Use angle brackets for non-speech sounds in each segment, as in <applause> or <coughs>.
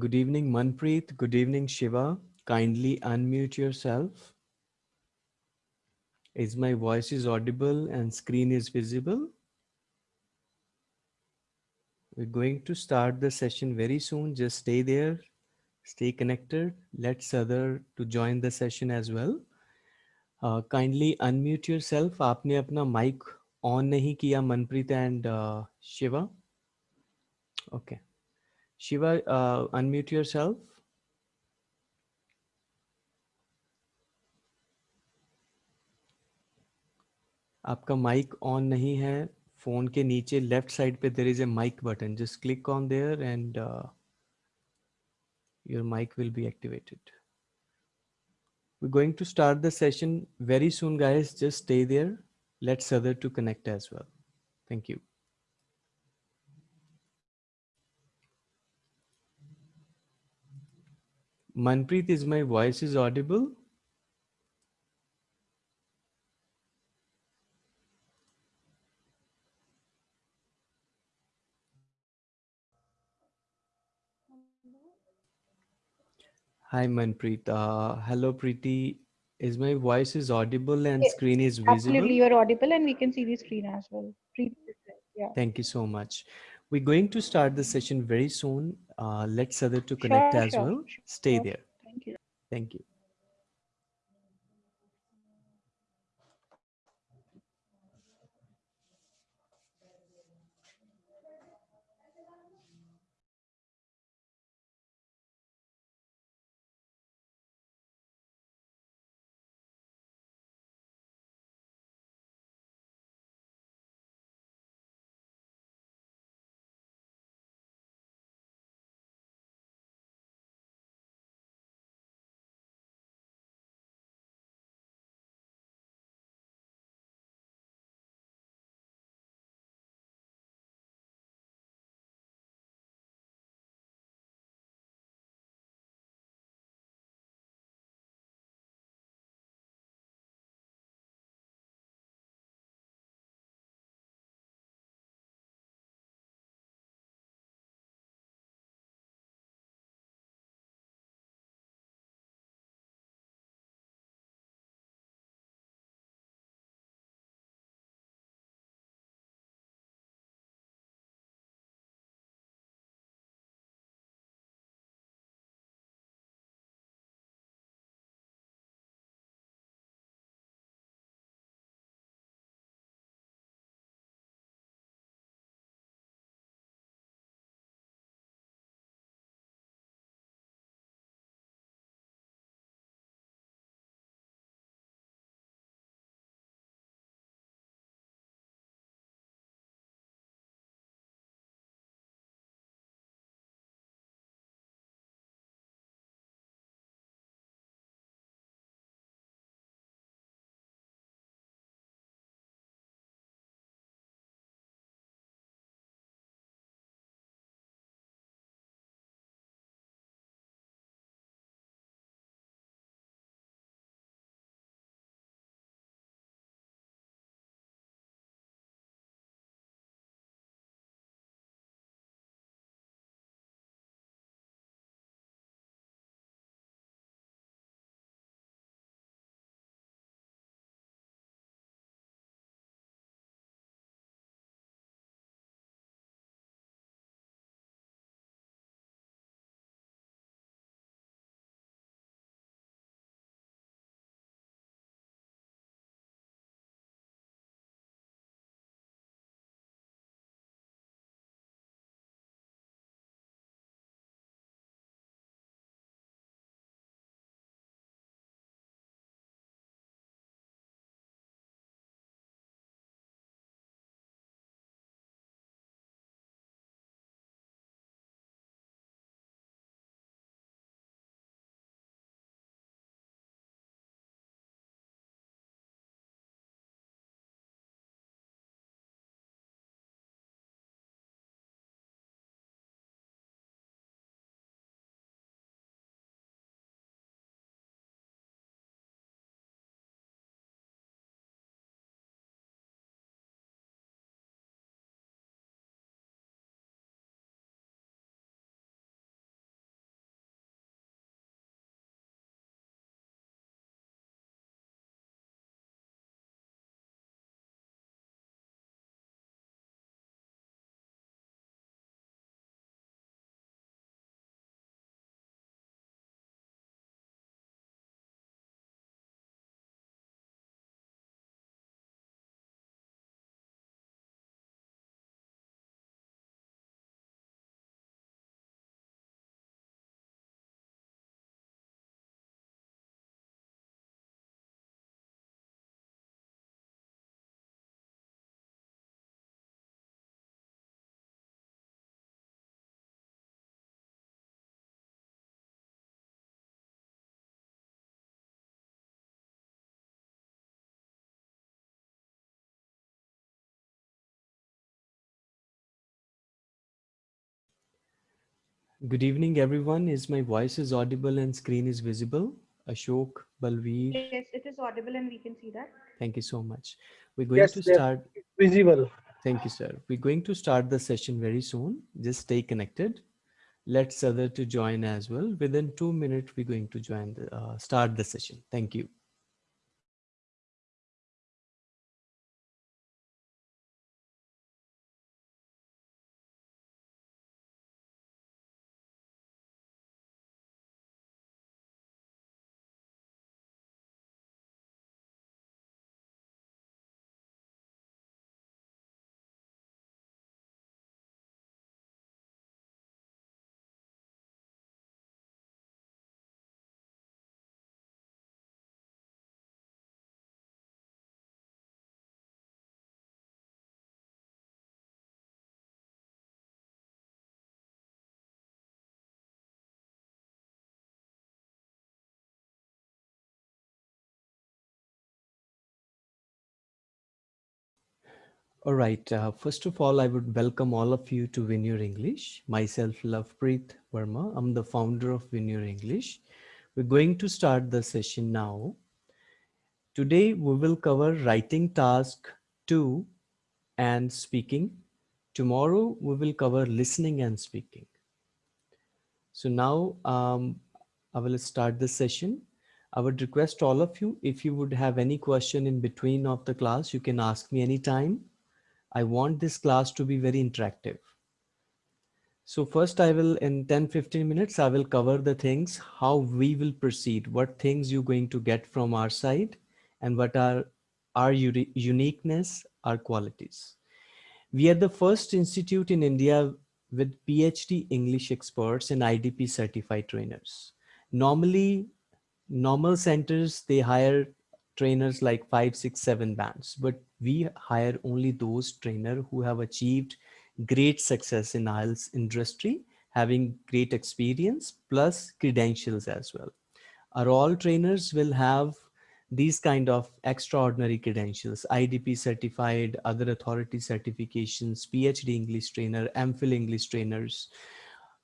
Good evening, Manpreet. Good evening, Shiva. Kindly unmute yourself. Is my voice is audible and screen is visible? We're going to start the session very soon. Just stay there, stay connected. Let's other to join the session as well. Uh, kindly unmute yourself. आपने अपना mic on नहीं किया Manpreet and uh, Shiva. Okay. Shiva, uh, unmute yourself. आपका mic on नहीं है. Phone के नीचे left side पे there is a mic button just click on there and your mic will be activated we going to start the session very soon guys just stay there let's other to connect as well thank you manpreet is my voice is audible Hi Manpreet. Uh, hello Preeti. Is my voice is audible and Yes, screen is visible? Absolutely, you're audible and we can see the screen as well. Preeti Yeah. Thank you so much. We're going to start the session very soon. Uh, let's other to connect Sure, as sure, well. sure, Stay there. Thank you. Thank you. Good evening, everyone. Is my voice is audible and screen is visible? Ashok, Balveer, Yes, it is audible and we can see that. thank you so much. We're going Yes, to they're start. visible. Thank you, sir. We're going to start the session very soon. Just stay connected. Let's other to join as well. Within two minutes, we're going to join the uh, start the session. Thank you. All right. Uh, first of all, I would welcome all of you to Your English. Myself, Lovepreet Verma. I'm the founder of Your English. We're going to start the session now. Today, we will cover writing task two and speaking. Tomorrow, we will cover listening and speaking. So now um, I will start the session. I would request all of you, if you would have any question in between of the class, you can ask me anytime. I want this class to be very interactive. So first I will in 10, 15 minutes, I will cover the things, how we will proceed, what things you're going to get from our side and what are our uniqueness, our qualities. We are the first institute in India with PhD English experts and IDP certified trainers. Normally, normal centers, they hire trainers like five, six, seven bands, but we hire only those trainer who have achieved great success in IELTS industry, having great experience plus credentials as well. Our all trainers will have these kind of extraordinary credentials, IDP certified, other authority certifications, PhD English trainer, MPhil English trainers.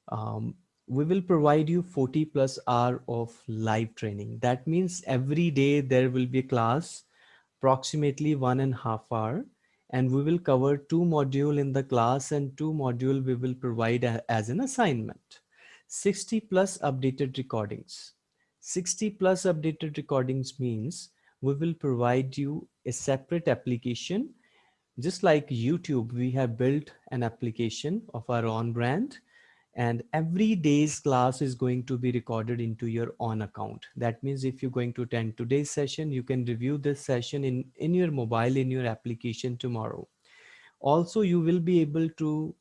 Um, we will provide you 40 plus hour of live training. That means every day there will be a class, approximately one and a half hour, and we will cover two module in the class and two module we will provide as an assignment. 60 plus updated recordings 60 plus updated recordings means we will provide you a separate application. Just like YouTube, we have built an application of our own brand and every day's class is going to be recorded into your own account. That means if you're going to attend today's session, you can review this session in, in your mobile, in your application tomorrow. Also, you will be able to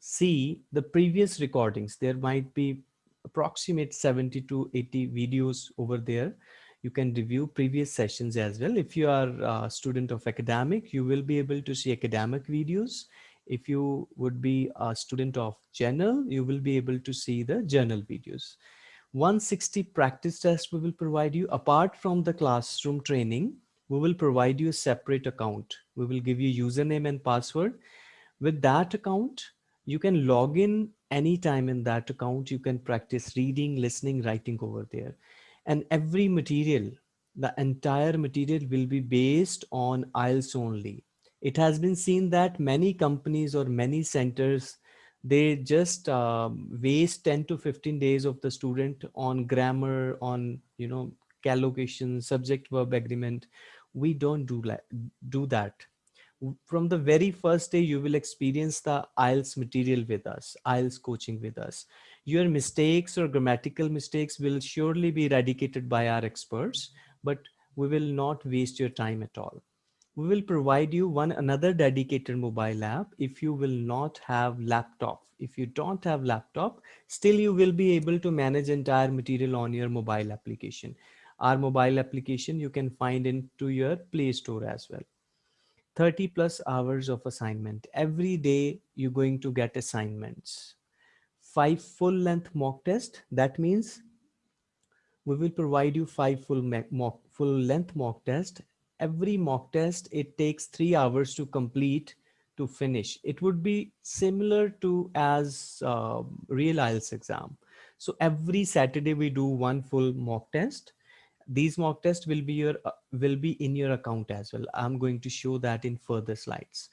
see the previous recordings. There might be approximate 70 to 80 videos over there. You can review previous sessions as well. If you are a student of academic, you will be able to see academic videos. If you would be a student of journal, you will be able to see the journal videos. 160 practice tests we will provide you. Apart from the classroom training we will provide you a separate account. We will give you username and password. With that account you can log in anytime in that account. You can practice reading listening writing over there. And every material the entire material will be based on IELTS only it has been seen that many companies or many centers they just um, waste 10 to 15 days of the student on grammar on you know collocation subject verb agreement we don't do do that from the very first day you will experience the IELTS material with us, IELTS coaching with us. Your mistakes or grammatical mistakes will surely be eradicated by our experts, but we will not waste your time at all. We will provide you one another dedicated mobile app if you will not have laptop. If you don't have laptop, still you will be able to manage entire material on your mobile application. Our mobile application you can find into your Play Store as well. 30 plus hours of assignment. Every day you're going to get assignments. Five full length mock test. That means we will provide you five full mock, full length mock test. Every mock test, it takes three hours to complete to finish. It would be similar to as uh, real IELTS exam. So every Saturday we do one full mock test. These mock tests will be your uh, will be in your account as well. I'm going to show that in further slides.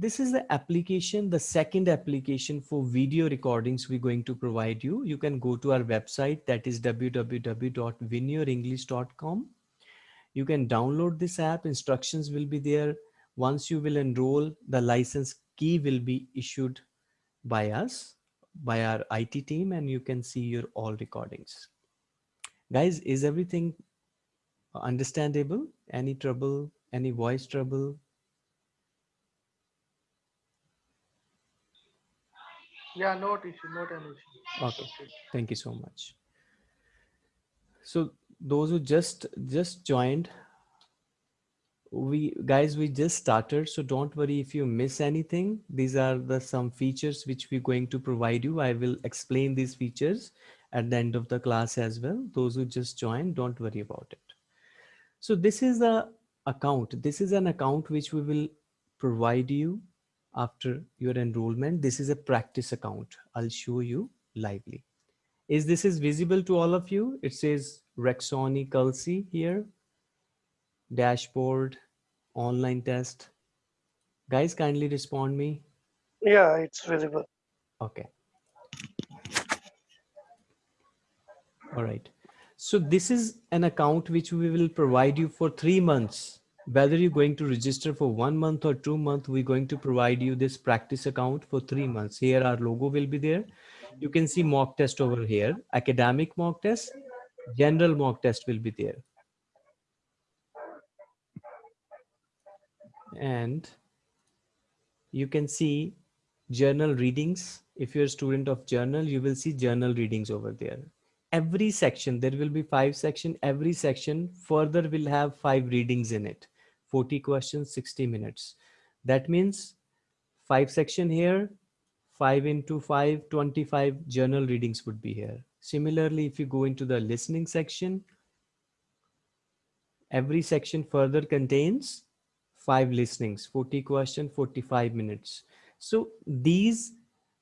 This is the application, the second application for video recordings we're going to provide you. You can go to our website that is www.winyourenglish.com. You can download this app, instructions will be there. Once you will enroll, the license key will be issued by us, by our IT team, and you can see your all recordings. Guys, is everything understandable? Any trouble, any voice trouble? Yeah, not issue, not an issue. Okay, thank you so much. So those who just just joined, we guys we just started, so don't worry if you miss anything. These are the some features which we're going to provide you. I will explain these features at the end of the class as well. Those who just joined, don't worry about it. So this is the account. This is an account which we will provide you after your enrollment. This is a practice account. I'll show you lively. Is this is visible to all of you? It says Rexoni Kelsey here, dashboard, online test. Guys, kindly respond me. Yeah, it's visible. Okay. All right. So this is an account which we will provide you for three months whether you're going to register for one month or two months, we're going to provide you this practice account for three months. Here our logo will be there. You can see mock test over here, academic mock test, general mock test will be there. And you can see journal readings. If you're a student of journal, you will see journal readings over there every section there will be five section every section further will have five readings in it 40 questions, 60 minutes. That means five section here, five into five, 25 journal readings would be here. Similarly, if you go into the listening section, every section further contains five listenings, 40 question, 45 minutes. So these,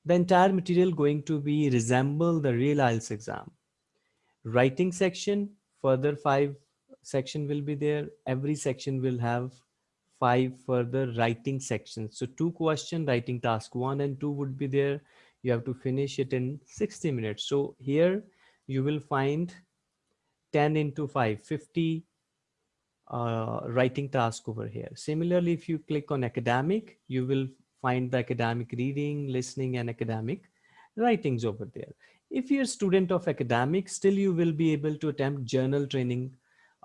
the entire material going to be resemble the real IELTS exam. Writing section, further five section will be there. Every section will have five further writing sections. So two question writing task one and two would be there. You have to finish it in 60 minutes. So here you will find 10 into 5, 50 uh, writing task over here. Similarly, if you click on academic, you will find the academic reading, listening, and academic writings over there. If you're a student of academic still you will be able to attempt journal training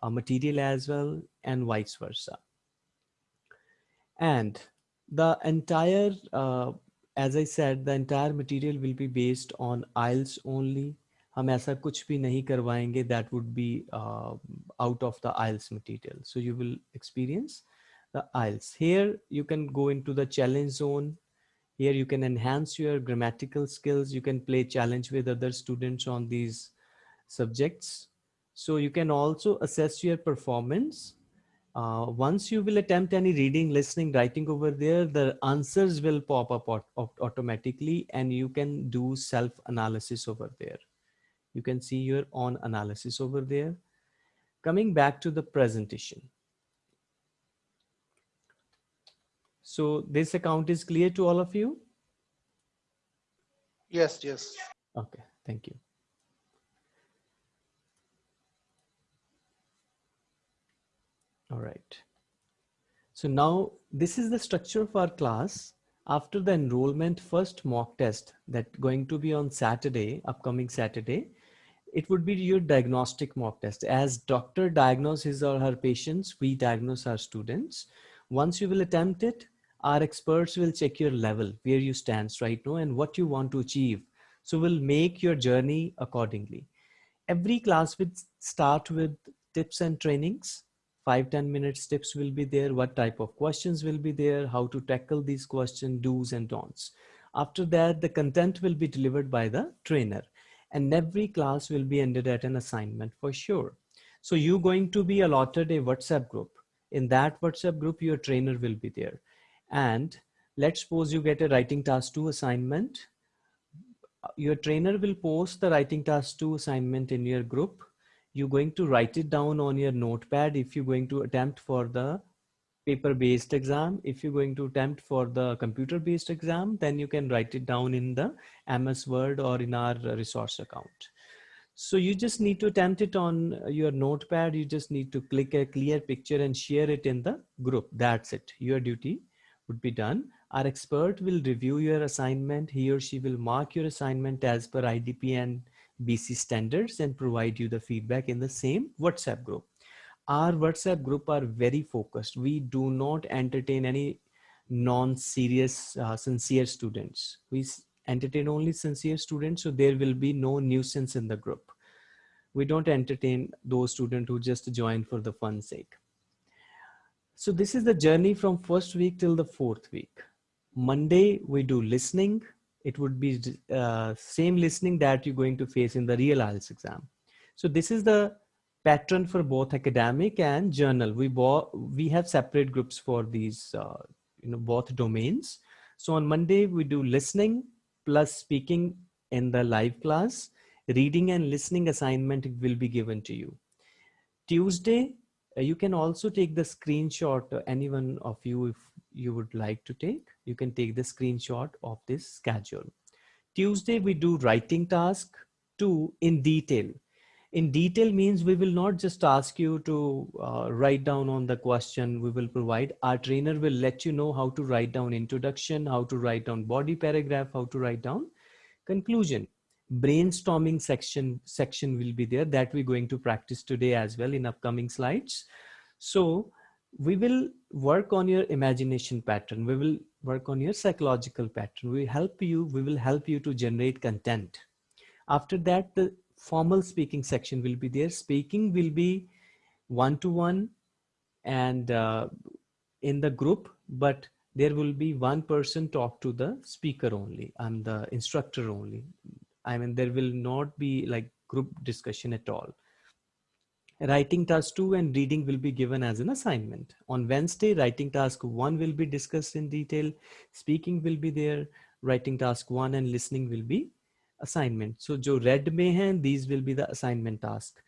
uh, material as well and vice versa. And the entire, uh, as I said, the entire material will be based on IELTS only. हम ऐसा कुछ भी नहीं करवाएंगे that would be uh, out of the IELTS material. So you will experience the IELTS. Here you can go into the challenge zone. Here you can enhance your grammatical skills. You can play challenge with other students on these subjects. So you can also assess your performance. uh, once you will attempt any reading, listening, writing over there, the answers will pop up automatically and you can do self-analysis over there. You can see your own analysis over there. Coming back to the presentation. So this account is clear to all of you? Yes, yes. Okay, thank you. All right. So now this is the structure of our class. After the enrollment first mock test that going to be on Saturday, upcoming Saturday, it would be your diagnostic mock test. As doctor diagnoses his or her patients, we diagnose our students. Once you will attempt it, our experts will check your level, where you stand right now and what you want to achieve. So we'll make your journey accordingly. Every class will start with tips and trainings five ten minutes tips will be there what type of questions will be there how to tackle these questions do's and don'ts after that the content will be delivered by the trainer and every class will be ended at an assignment for sure so you're going to be allotted a whatsapp group in that whatsapp group your trainer will be there and let's suppose you get a writing task two assignment. Your trainer will post the writing task two assignment in your group. You're going to write it down on your notepad if you're going to attempt for the paper-based exam. If you're going to attempt for the computer-based exam, then you can write it down in the MS Word or in our resource account. So you just need to attempt it on your notepad. You just need to click a clear picture and share it in the group. That's it. Your duty would be done. Our expert will review your assignment. He or she will mark your assignment as per IDP and BC standards and provide you the feedback in the same WhatsApp group. Our WhatsApp group are very focused. We do not entertain any non-serious, uh, sincere students. We entertain only sincere students, so there will be no nuisance in the group. We don't entertain those students who just join for the fun sake. So this is the journey from first week till the fourth week. Monday, we do listening. It would be uh, same listening that you're going to face in the real IELTS exam. So this is the pattern for both academic and journal. We, we have separate groups for these, uh, you know, both domains. So on Monday, we do listening plus speaking in the live class. Reading and listening assignment will be given to you. Tuesday, uh, you can also take the screenshot, uh, anyone of you, if you would like to take, you can take the screenshot of this schedule. Tuesday, we do writing task two in detail. In detail means we will not just ask you to uh, write down on the question. We will provide our trainer will let you know how to write down introduction how to write down body paragraph how to write down conclusion. Brainstorming section section will be there that we're going to practice today as well in upcoming slides. So we will work on your imagination pattern. We will work on your psychological pattern we help you we will help you to generate content after that the formal speaking section will be there. Speaking will be one-to-one -one and uh, in the group, but there will be one person talk to the speaker only. I'm the instructor only. I mean, there will not be like group discussion at all. Writing task two and reading will be given as an assignment. On Wednesday, writing task one will be discussed in detail. Speaking will be there. Writing task one and listening will be assignment. So jo red mein hai, these will be the assignment task.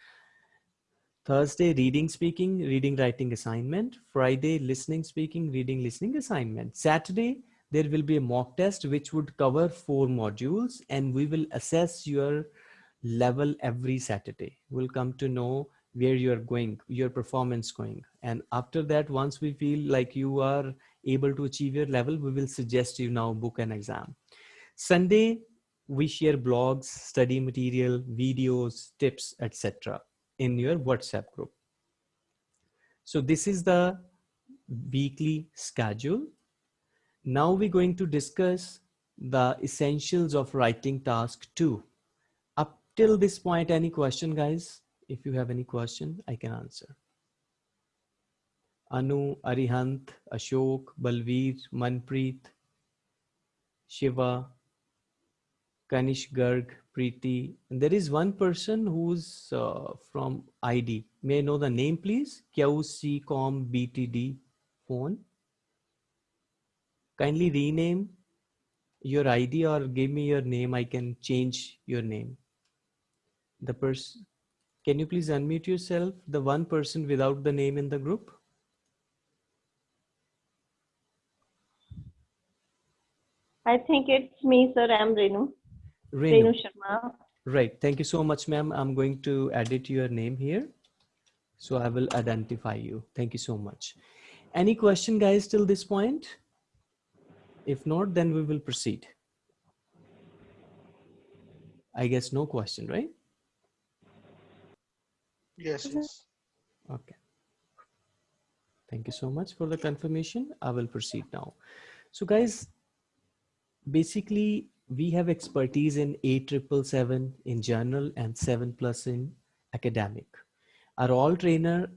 Thursday, reading, speaking, reading, writing assignment. Friday, listening, speaking, reading, listening assignment. Saturday, there will be a mock test which would cover four modules and we will assess your level every Saturday. We'll come to know where you're going, your performance going. And after that, once we feel like you are able to achieve your level, we will suggest you now book an exam. Sunday, we share blogs, study material, videos, tips, etc. in your WhatsApp group. So this is the weekly schedule. Now we're going to discuss the essentials of writing task two. Up till this point, any question guys? If you have any question, I can answer. Anu, Arihant, Ashok, Balveer, Manpreet, Shiva, Kanish Garg, Preeti. And there is one person who's uh, from ID. May I know the name, please? QCCOM BTD phone. Kindly rename your ID or give me your name. I can change your name. The person, can you please unmute yourself? The one person without the name in the group. I think it's me, sir. I'm Renu. Renu. Renu Sharma. Right. Thank you so much, ma'am. I'm going to edit your name here. So I will identify you. Thank you so much. Any question guys till this point? If not, then we will proceed. I guess no question, right? Yes, yes. Okay. Thank you so much for the confirmation. I will proceed now. So guys, basically we have expertise in 8777 in general and 7 plus in academic. Our all trainer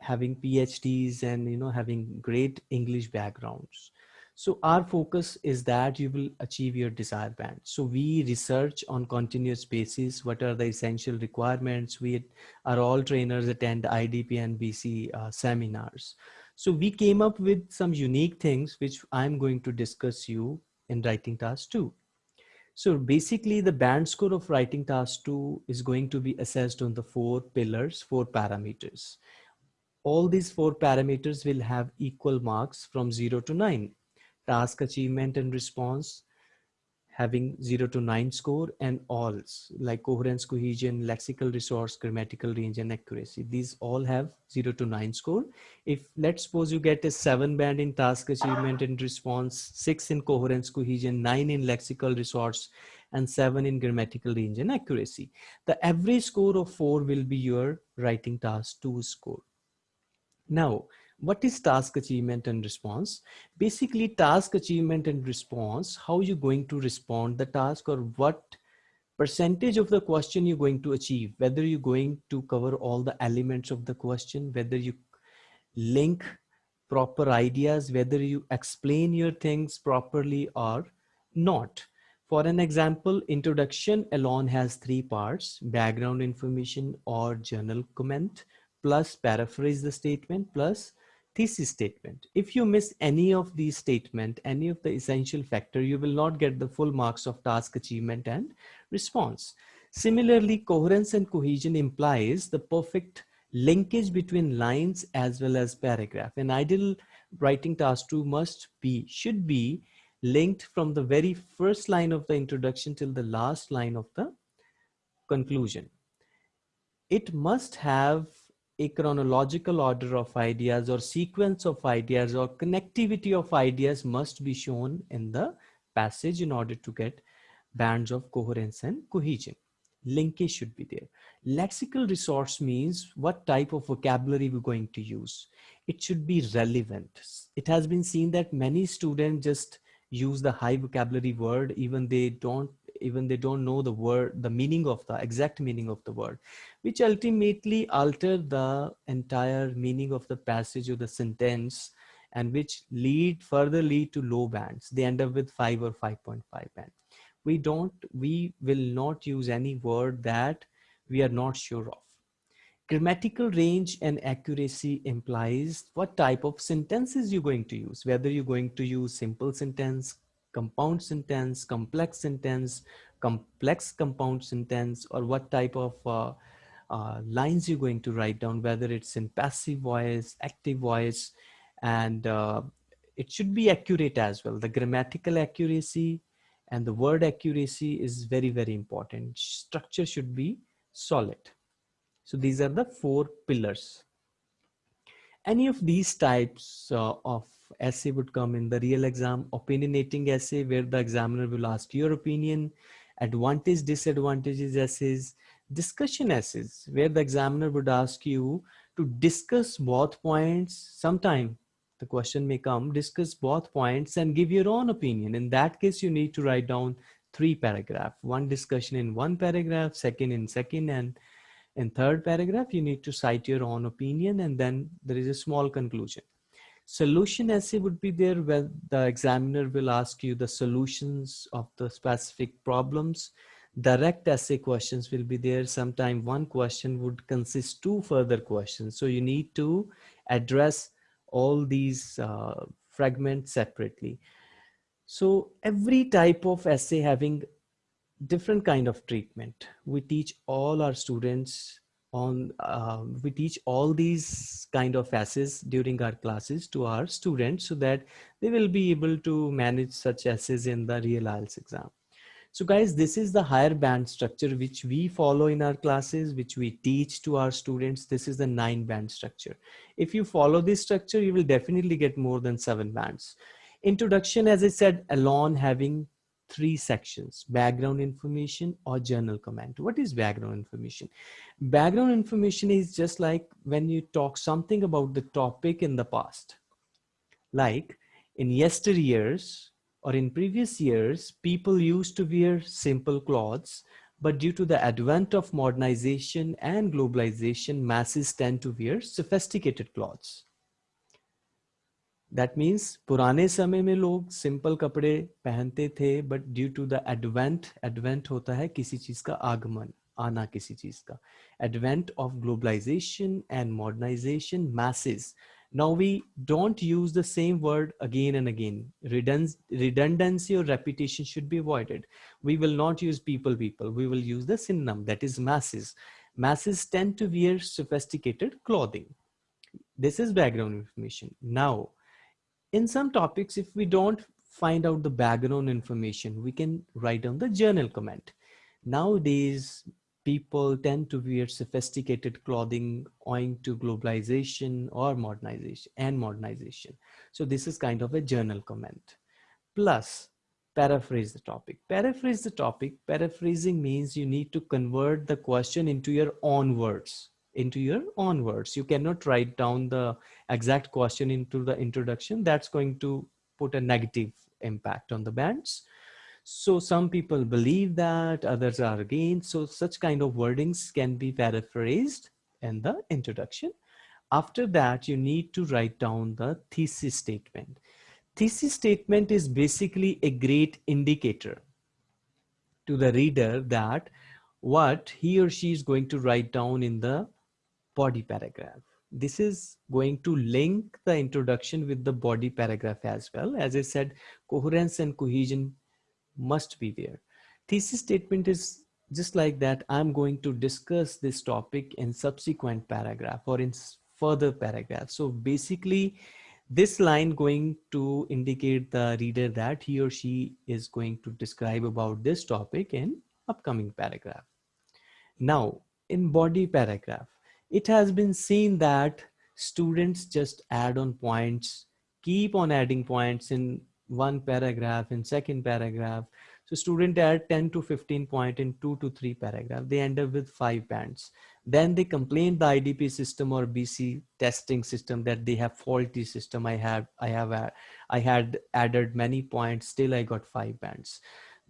having PhDs and you know having great English backgrounds. So our focus is that you will achieve your desired band. So we research on continuous basis. What are the essential requirements? We are all trainers attend IDP and BC uh, seminars. So we came up with some unique things which I'm going to discuss you in writing task two. So basically the band score of writing task two is going to be assessed on the four pillars, four parameters. All these four parameters will have equal marks from zero to nine. Task achievement and response, having 0 to 9 score and alls like coherence cohesion lexical resource grammatical range and accuracy. These all have 0 to 9 score. If let's suppose you get a 7 band in task achievement and response 6 in coherence cohesion 9 in lexical resource and 7 in grammatical range and accuracy. The average score of 4 will be your writing task 2 score. Now what is task achievement and response? Basically task achievement and response how you going to respond the task or what percentage of the question you're going to achieve whether you're going to cover all the elements of the question whether you link proper ideas whether you explain your things properly or not. For an example introduction alone has three parts background information or journal comment plus paraphrase the statement plus thesis statement. If you miss any of these statement, any of the essential factor, you will not get the full marks of task achievement and response. Similarly, coherence and cohesion implies the perfect linkage between lines as well as paragraph. An ideal writing task two must be, should be linked from the very first line of the introduction till the last line of the conclusion. It must have a chronological order of ideas or sequence of ideas or connectivity of ideas must be shown in the passage in order to get bands of coherence and cohesion. Linkage should be there. Lexical resource means what type of vocabulary we're going to use. It should be relevant. It has been seen that many students just use the high vocabulary word even they don't even they don't know the word the meaning of the exact meaning of the word which ultimately alter the entire meaning of the passage or the sentence and which lead further lead to low bands. They end up with 5 or 5.5 band. We don't we will not use any word that we are not sure of. Grammatical range and accuracy implies what type of sentences you're going to use whether you're going to use simple sentence compound sentence complex sentence complex compound sentence or what type of uh, uh, lines you're going to write down, whether it's in passive voice, active voice, and uh, it should be accurate as well. The grammatical accuracy and the word accuracy is very, very important. Structure should be solid. So these are the four pillars. Any of these types uh, of essay would come in the real exam, opinionating essay where the examiner will ask your opinion, advantage, disadvantages essays, discussion essays where the examiner would ask you to discuss both points sometime. The question may come discuss both points and give your own opinion. In that case you need to write down three paragraph. One discussion in one paragraph second in second and in third paragraph you need to cite your own opinion and then there is a small conclusion solution essay would be there where the examiner will ask you the solutions of the specific problems. Direct essay questions will be there. Sometime one question would consist two further questions. So you need to address all these uh, fragments separately. So every type of essay having different kind of treatment. We teach all our students on uh, we teach all these kind of essays during our classes to our students so that they will be able to manage such essays in the real IELTS exam so guys, this is the higher band structure which we follow in our classes, which we teach to our students. This is the nine band structure. If you follow this structure, you will definitely get more than seven bands. Introduction, as I said, alone having three sections, background information or journal comment. What is background information? Background information is just like when you talk something about the topic in the past. Like in yesteryears, or in previous years, people used to wear simple clothes, but due to the advent of modernization and globalization, masses tend to wear sophisticated clothes. That means पुराने समय में लोग simple कपड़े पहनते थे but due to the advent advent होता है किसी चीज़ का आगमन, आना किसी चीज़ का। Advent of globalisation and modernisation message now we don't use the same word again and again redundancy और repetition should be avoided we will not use people people we will use the that is message message ten to wear sophisticated clothing this is background information now in some topics, if we don't find out the background information, we can write down the journal comment. Nowadays, people tend to wear sophisticated clothing owing to globalization or modernization and modernization. So this is kind of a journal comment. Plus, paraphrase the topic. Paraphrase the topic. Paraphrasing means you need to convert the question into your own words into your own words. You cannot write down the exact question into the introduction. That's going to put a negative impact on the bands. So some people believe that, others are against. So such kind of wordings can be paraphrased in the introduction. After that, you need to write down the thesis statement. Thesis statement is basically a great indicator to the reader that what he or she is going to write down in the body paragraph. This is going to link the introduction with the body paragraph as well. As I said, coherence and cohesion must be there. Thesis statement is just like that. I'm going to discuss this topic in subsequent paragraph or in further paragraph. So basically this line going to indicate the reader that he or she is going to describe about this topic in upcoming paragraph. Now in body paragraph, it has been seen that students just add on points, keep on adding points in one paragraph, in second paragraph. So student add 10 to 15 point in two to three paragraph. They end up with five bands. Then they complain the IDP system or BC testing system that they have faulty system. I have, I have, I had added many points. Still I got five bands.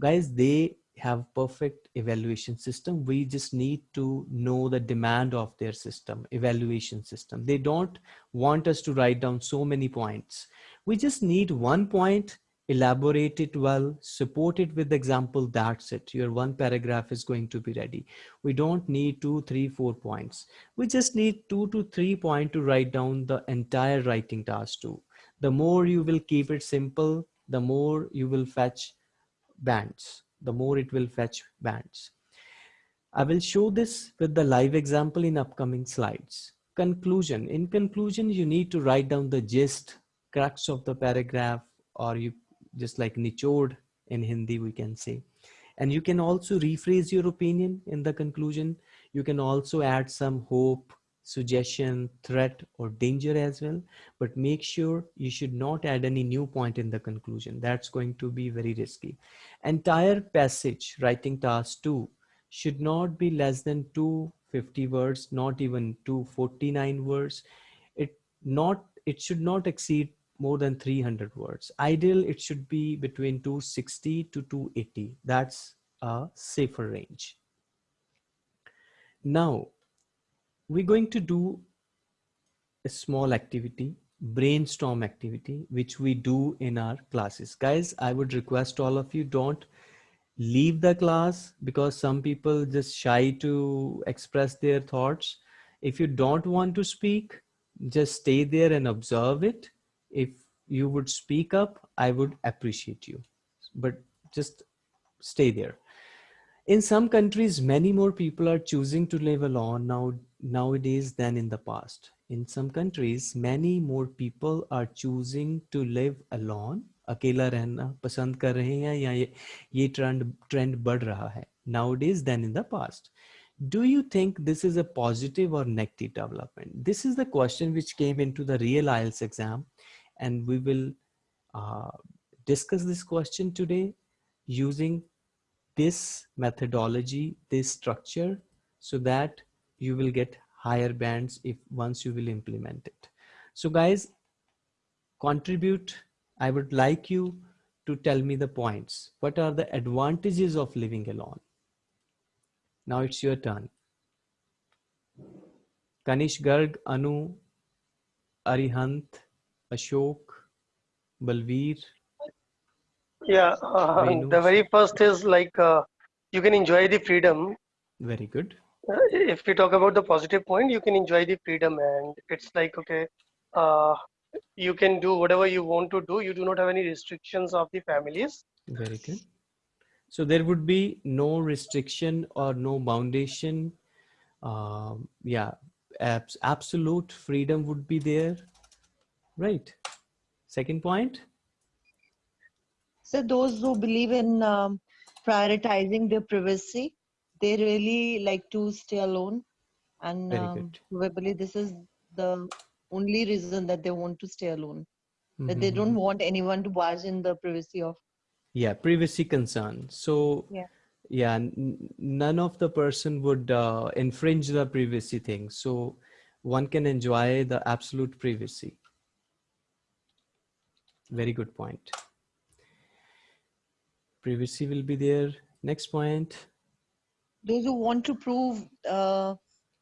Guys, they have perfect evaluation system. We just need to know the demand of their system, evaluation system. They don't want us to write down so many points. We just need one point, elaborate it well, support it with example, that's it. Your one paragraph is going to be ready. We don't need two, three, four points. We just need two to three point to write down the entire writing task two. The more you will keep it simple, the more you will fetch bands the more it will fetch bands. I will show this with the live example in upcoming slides. Conclusion. In conclusion, you need to write down the gist, crux of the paragraph, or you just like nichod in Hindi, we can say. And you can also rephrase your opinion in the conclusion. You can also add some hope, suggestion, threat, or danger as well. But make sure you should not add any new point in the conclusion. That's going to be very risky. Entire passage, writing task two, should not be less than 250 words, not even 249 words. It not it should not exceed more than 300 words. Ideal, it should be between 260 to 280. That's a safer range. Now, we're going to do a small activity brainstorm activity which we do in our classes. Guys i would request all of you don't leave the class because some people just shy to express their thoughts. If you don't want to speak just stay there and observe it. If you would speak up i would appreciate you. But just stay there. In some countries many more people are choosing to live alone. Now nowadays than in the past. In some countries, many more people are choosing to live alone. अकेला रहना पसंद कर रहे हैं या ये, ये trend trend बढ़ रहा है nowadays than in the past. Do you think this is a positive or negative development? This is the question which came into the real IELTS exam and we will uh, discuss this question today using this methodology, this structure so that you will get higher bands if once you will implement it. So guys, contribute. I would like you to tell me the points. What are the advantages of living alone? Now it's your turn. Kanish Garg, Anu, Arihant, Ashok, Balveer. Yeah, uh, the very first is like uh, you can enjoy the freedom. Very good if we talk about the positive point you can enjoy the freedom and it's like okay uh, you can do whatever you want to do. You do not have any restrictions of the families. Very good. So there would be no restriction or no foundation. Um, yeah, abs- absolute freedom would be there. Right. Second point. So those who believe in um, prioritizing their privacy, they really like to stay alone, and um, probably this is the only reason that they want to stay alone. That they don't want anyone to barge in the privacy of. yeah privacy concern. So Yeah. yeah n- none of the person would uh, infringe the privacy thing. So one can enjoy the absolute privacy. Very good point. Privacy will be there. Next point Those who want to prove uh,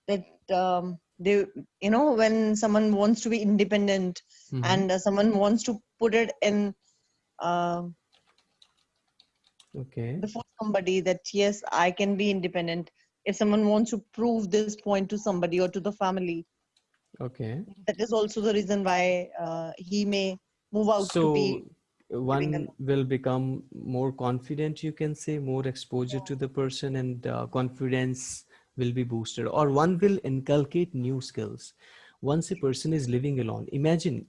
that um, they, you know, when someone wants to be independent Mhm. and uh, someone wants to put it in. Uh, okay before somebody that yes i can be independent if someone wants to prove this point to somebody or to the family okay that is also the reason why uh, he may move out so to be one will become more confident you can say more exposure to the person and uh, confidence will be boosted. Or one will inculcate new skills once a person is living alone. Imagine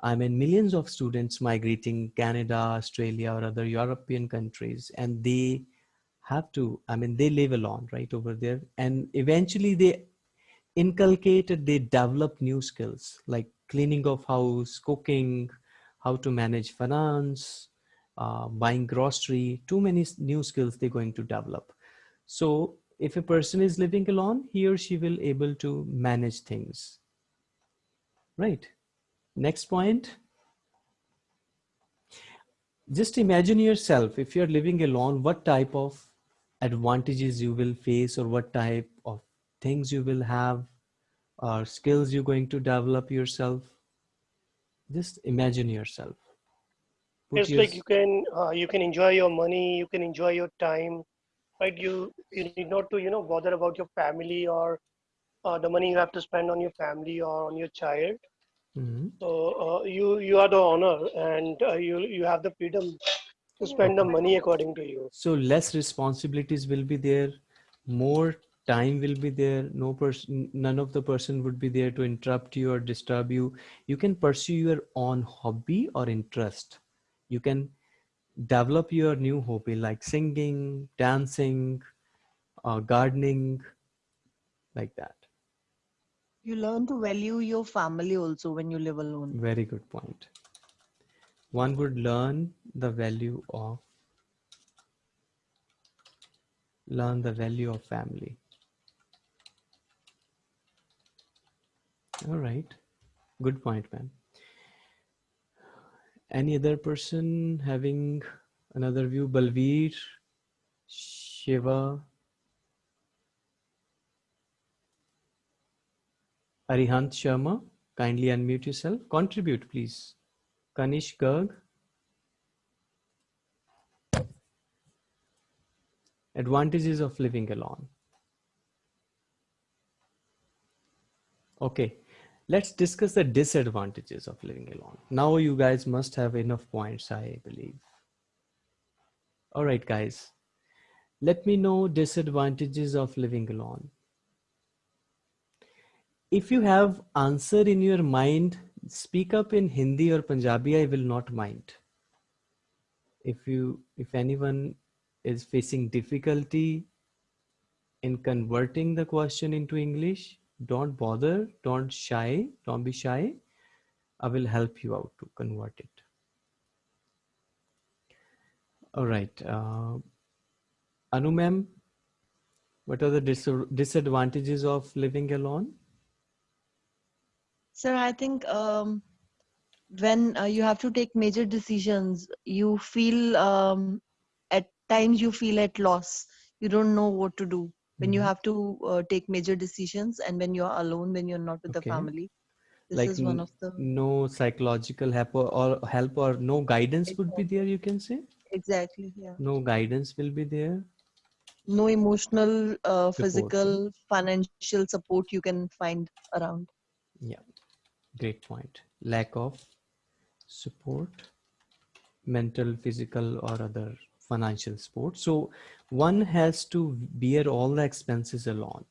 i mean millions of students migrating canada australia or other european countries and they have to i mean they live alone right over there. And eventually they inculcate they develop new skills like cleaning of house cooking how to manage finance uh, buying grocery too many new skills they're going to develop. So if a person is living alone he or she will able to manage things. Right? Next point. Just imagine yourself if you're living alone what type of advantages you will face or what type of things you will have or skills you're going to develop yourself just imagine yourself Put it's your- like you can uh, you can enjoy your money, you can enjoy your time, right? You you need not to you know bother about your family or uh, the money you have to spend on your family or on your child. Mhm. So uh, you you are the owner and uh, you you have the freedom to spend the money according to you. so less responsibilities will be there more time will be there. No person none of the person would be there to interrupt you or disturb you. You can pursue your own hobby or interest. You can develop your new hobby like singing dancing uh, gardening like that. You learn to value your family also when you live alone. Very good point. point. One would learn the value of learn the value of family all right. Good point man any other person having another view? Balveer shiva. Arihant sharma kindly unmute yourself. Contribute please. Kanish garg. Advantages of living alone. Okay let's discuss the disadvantages of living alone. Now you guys must have enough points i believe. All right guys. Let me know disadvantages of living alone. If you have answer in your mind speak up in hindi or punjabi i will not mind. If you if anyone is facing difficulty in converting the question into english don't bother don't shy don't be shy. I will help you out to convert it. All right uh, anu ma'am what are the dis- disadvantages of living alone? Sir i think um, when uh, you have to take major decisions you feel um, at times you feel at loss. You don't know what to do when you Mhm. have to uh, take major decisions and when you're alone when you're not with Okay. the family. This like is one of the no psychological help or, or help or no guidance would be there you can say? Exactly yeah. No guidance will be there? No emotional uh, physical financial support you can find around. Yeah. Great point. Lack of support mental physical or other financial support so one has to bear all the expenses alone.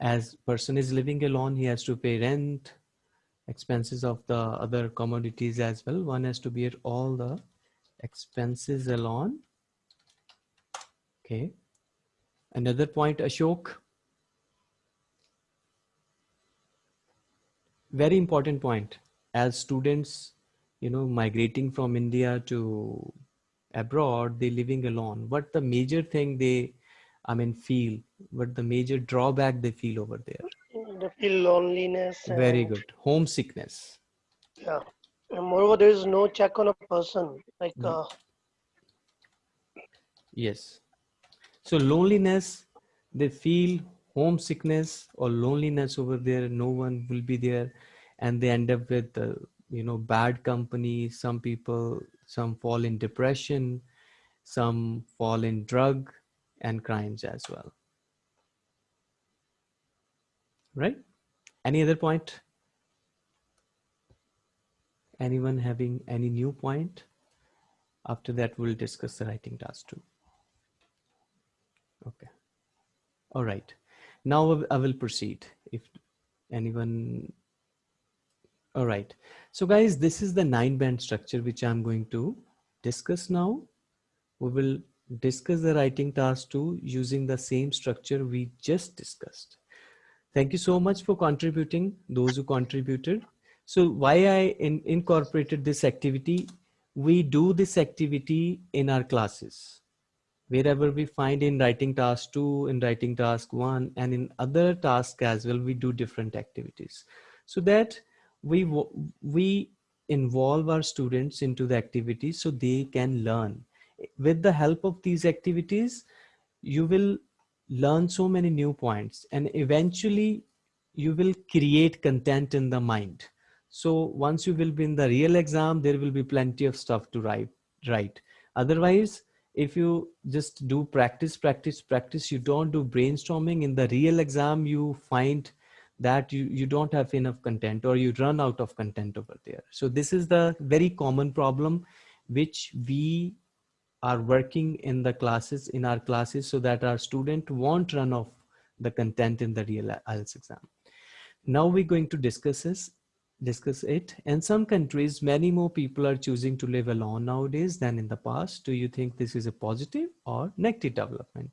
As person is living alone he has to pay rent expenses of the other commodities as well. One has to bear all the expenses alone. Okay. Another point ashok. Very important point as students you know migrating from india to abroad they're living alone what the major thing they i mean feel what the major drawback they feel over there They feel loneliness. very good homesickness Yeah. And moreover, there is no check on a person. Like, Mm. uh, yes so loneliness they feel homesickness or loneliness over there no one will be there and they end up with uh, you know bad company. Some people some fall in depression some fall in drug and crimes as well. Right? Any other point? Anyone having any new point? After that we'll discuss the writing task two. Okay. All right. Now I will- I will proceed. If anyone all right. So guys this is the nine band structure which i'm going to discuss now. We will discuss the writing task two using the same structure we just discussed. Thank you so much for contributing those who contributed. So why i in, incorporated this activity? We do this activity in our classes. Wherever we find in writing task 2 in writing task 1 and in other tasks as well we do different activities. So that we we involve our students into the activities so they can learn. With the help of these activities you will learn so many new points and eventually you will create content in the mind. So once you will be in the real exam there will be plenty of stuff to write write. Otherwise if you just do practice practice practice you don't do brainstorming in the real exam you find that you you don't have enough content or you run out of content over there. So this is the very common problem which we are working in the classes in our classes so that our student won't run off the content in the real IELTS exam. Now we're going to discuss this discuss it. In some countries many more people are choosing to live alone nowadays than in the past. Do you think this is a positive or negative development?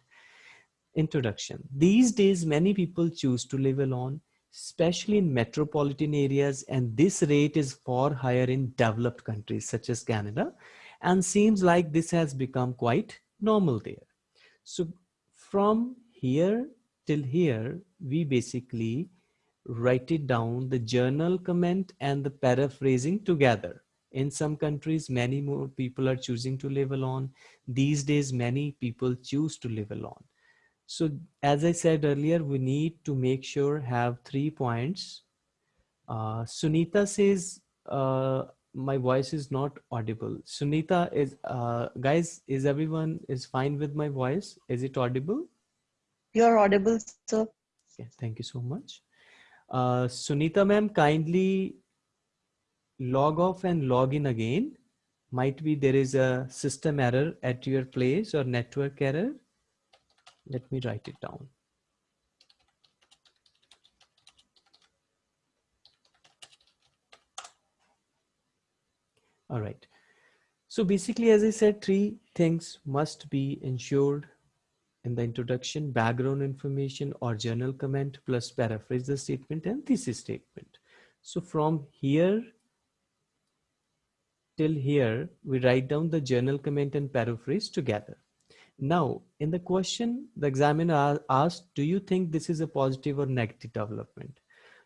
Introduction. These days many people choose to live alone especially in metropolitan areas and this rate is far higher in developed countries such as canada and seems like this has become quite normal there. So from here till here we basically write it down the journal comment and the paraphrasing together. In some countries many more people are choosing to live alone. These days many people choose to live alone so as i said earlier we need to make sure have three points uh, sunita says uh, my voice is not audible sunita is uh, guys is everyone is fine with my voice is it audible You're audible, sir. okay thank you so much uh, Sunita ma'am, kindly log off and log in again. Might be there is a system error at your place or network error. Let me write it down. All right. So basically, as I said, three things must be ensured in the introduction, background information or journal comment plus paraphrase the statement and thesis statement. So from here till here, we write down the journal comment and paraphrase together. Now, in the question, the examiner asked, do you think this is a positive or negative development?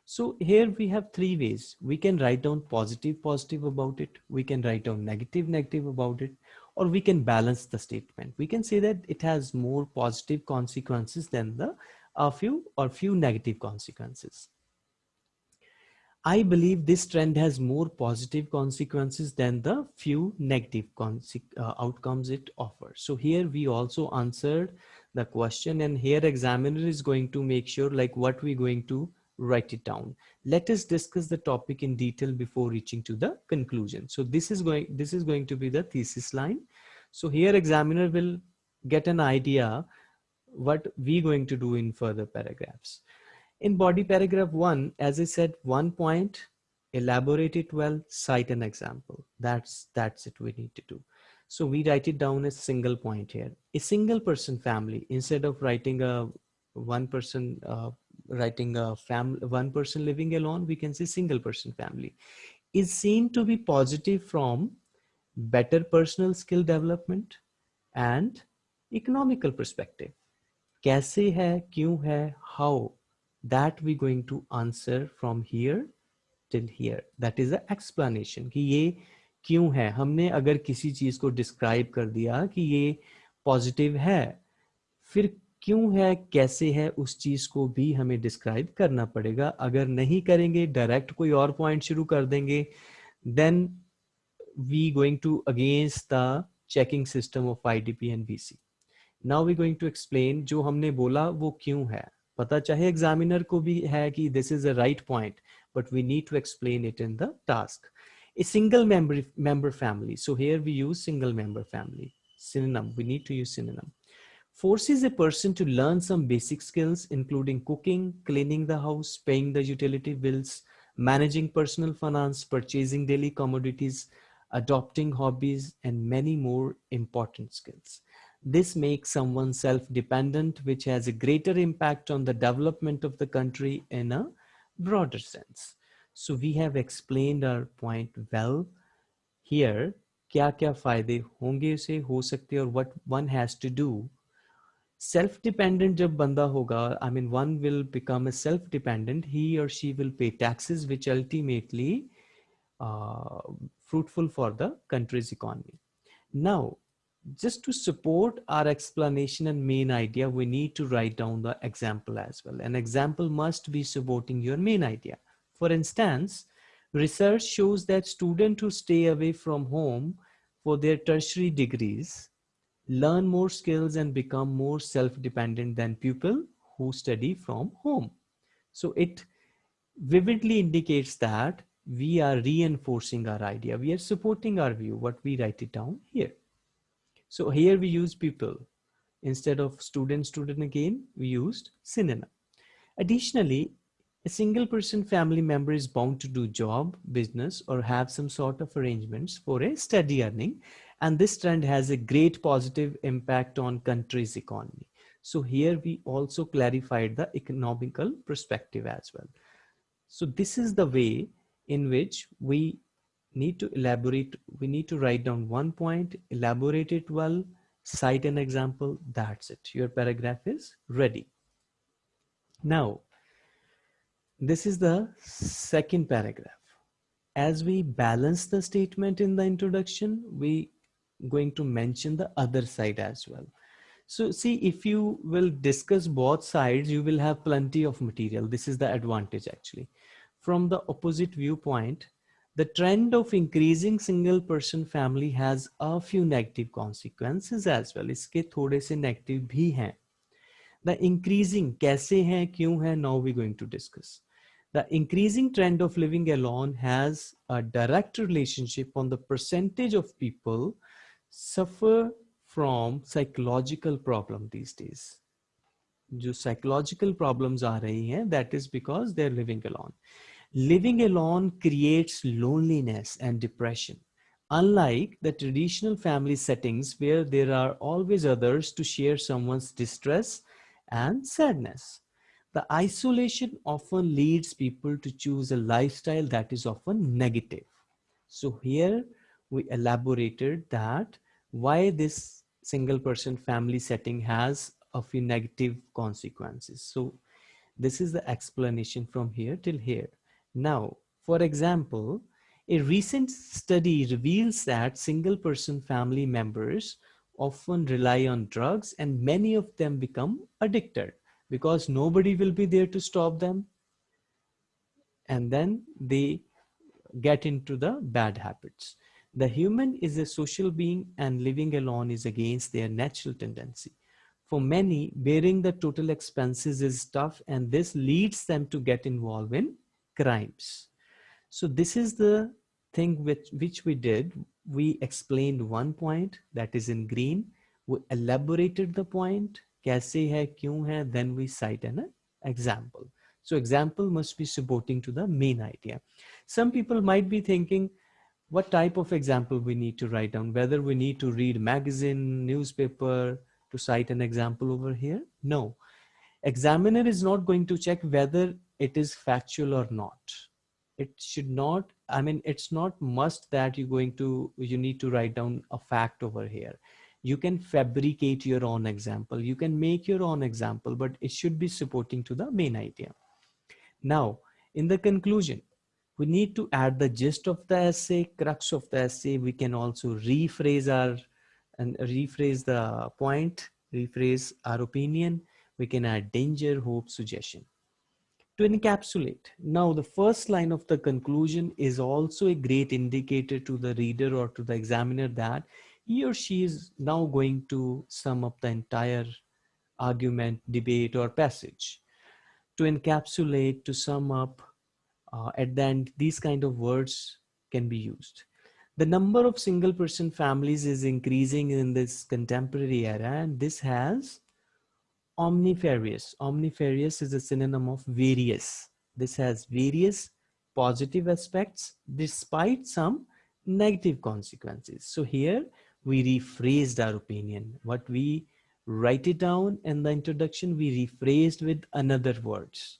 So here we have three ways. We can write down positive, positive about it. We can write down negative, negative about it or we can balance the statement. We can say that it has more positive consequences than the a few or few negative consequences. I believe this trend has more positive consequences than the few negative uh, outcomes it offers. So here we also answered the question and here examiner is going to make sure like what we're going to write it down. Let us discuss the topic in detail before reaching to the conclusion. So this is going, this is going to be the thesis line. So here examiner will get an idea what we're going to do in further paragraphs. In body paragraph one, as I said, one point, elaborate it well, cite an example. That's, that's it we need to do. So we write it down as single point here. A single person family, instead of writing a one person, uh, writing a family, one person living alone, we can say single person family, is seen to be positive from better personal skill development and economical perspective. कैसे है, क्यों है, how, that we going to answer from here till here. That is the explanation कि ये क्यों है? हमने अगर किसी चीज़ को डिस्क्राइब कर दिया कि ये पॉजिटिव है, फिर क्यों है, कैसे है, उस चीज़ को भी हमें डिस्क्राइब करना पड़ेगा। अगर नहीं करेंगे डायरेक्ट कोई और पॉइंट शुरू कर देंगे then we going to against the checking system of IDP and BC now we going to explain जो हमने बोला वो क्यों है। पता चाहे एग्जामिनर को भी है कि this is a right point but we need to explain it in the task a single member member family so here we use single member family synonym we need to use synonym forces a person to learn some basic skills including cooking cleaning the house paying the utility bills managing personal finance purchasing daily commodities adopting hobbies and many more important skills this makes someone self-dependent which has a greater impact on the development of the country in a broader sense so we have explained our point well here. क्या क्या फायदे होंगे उसे हो सकते और what one has to do. Self dependent जब बंदा होगा I mean one will become a self dependent he or she will pay taxes which ultimately uh, fruitful for the country's economy. Now just to support our explanation and main idea, we need to write down the example as well. An example must be supporting your main idea. For instance, research shows that students who stay away from home for their tertiary degrees learn more skills and become more self-dependent than people who study from home. So it vividly indicates that we are reinforcing our idea. We are supporting our view, what we write it down here. So here we use people. Instead of student, student again, we used synonym. Additionally, a single person family member is bound to do job, business, or have some sort of arrangements for a steady earning. And this trend has a great positive impact on country's economy. So here we also clarified the economical perspective as well. So this is the way in which we need to elaborate. We need to write down one point, elaborate it well, cite an example. That's it. Your paragraph is ready. Now, this is the second paragraph. As we balance the statement in the introduction, we going to mention the other side as well. So see, if you will discuss both sides, you will have plenty of material. This is the advantage actually. From the opposite viewpoint, the trend of increasing single person family has a few negative consequences as well. इसके थोड़े से negative भी हैं. The increasing कैसे हैं, क्यों हैं, now we're going to discuss. The increasing trend of living alone has a direct relationship on the percentage of people suffer from psychological problem these days. जो psychological problems आ रही हैं, that is because they're living alone. Living alone creates loneliness and depression. Unlike the traditional family settings where there are always others to share someone's distress and sadness. The isolation often leads people to choose a lifestyle that is often negative. So here we elaborated that why this single person family setting has a few negative consequences. So this is the explanation from here till here. Now, for example, a recent study reveals that single person family members often rely on drugs and many of them become addicted because nobody will be there to stop them. and then they get into the bad habits. The human is a social being and living alone is against their natural tendency. For many, bearing the total expenses is tough and this leads them to get involved in crimes. So this is the thing which, which we did. We explained one point that is in green. We elaborated the point, kaise hai, then we cite an example. So example must be supporting to the main idea. Some people might be thinking, what type of example we need to write down, whether we need to read magazine, newspaper to cite an example over here. No, examiner is not going to check whether it is factual or not. It should not, I mean, it's not must that you're going to, you need to write down a fact over here. You can fabricate your own example. You can make your own example, but it should be supporting to the main idea. Now, in the conclusion, we need to add the gist of the essay, crux of the essay. We can also rephrase our and rephrase the point, rephrase our opinion. We can add danger, hope, suggestion. To encapsulate, now the first line of the conclusion is also a great indicator to the reader or to the examiner that he or she is now going to sum up the entire argument, debate, or passage. To encapsulate, to sum up, uh, at the end, these kind of words can be used. The number of single person families is increasing in this contemporary era and this has omnifarious. Omnifarious is a synonym of various. This has various positive aspects despite some negative consequences. So here we rephrased our opinion. What we write it down in the introduction, we rephrased with another words.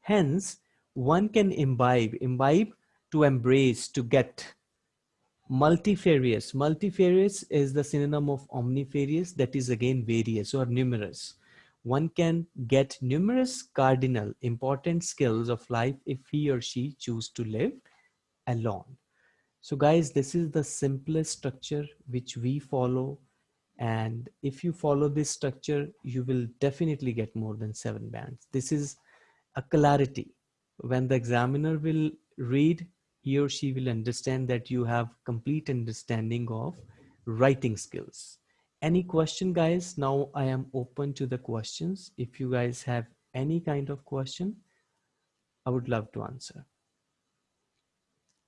Hence, one can imbibe, imbibe to embrace, to get. Multifarious, multifarious is the synonym of omnifarious that is again various or numerous. One can get numerous cardinal important skills of life if he or she choose to live alone. So guys, this is the simplest structure which we follow. And if you follow this structure, you will definitely get more than seven bands. This is a clarity when the examiner will read, he or she will understand that you have complete understanding of writing skills. Any question guys? Now I am open to the questions. If you guys have any kind of question, I would love to answer.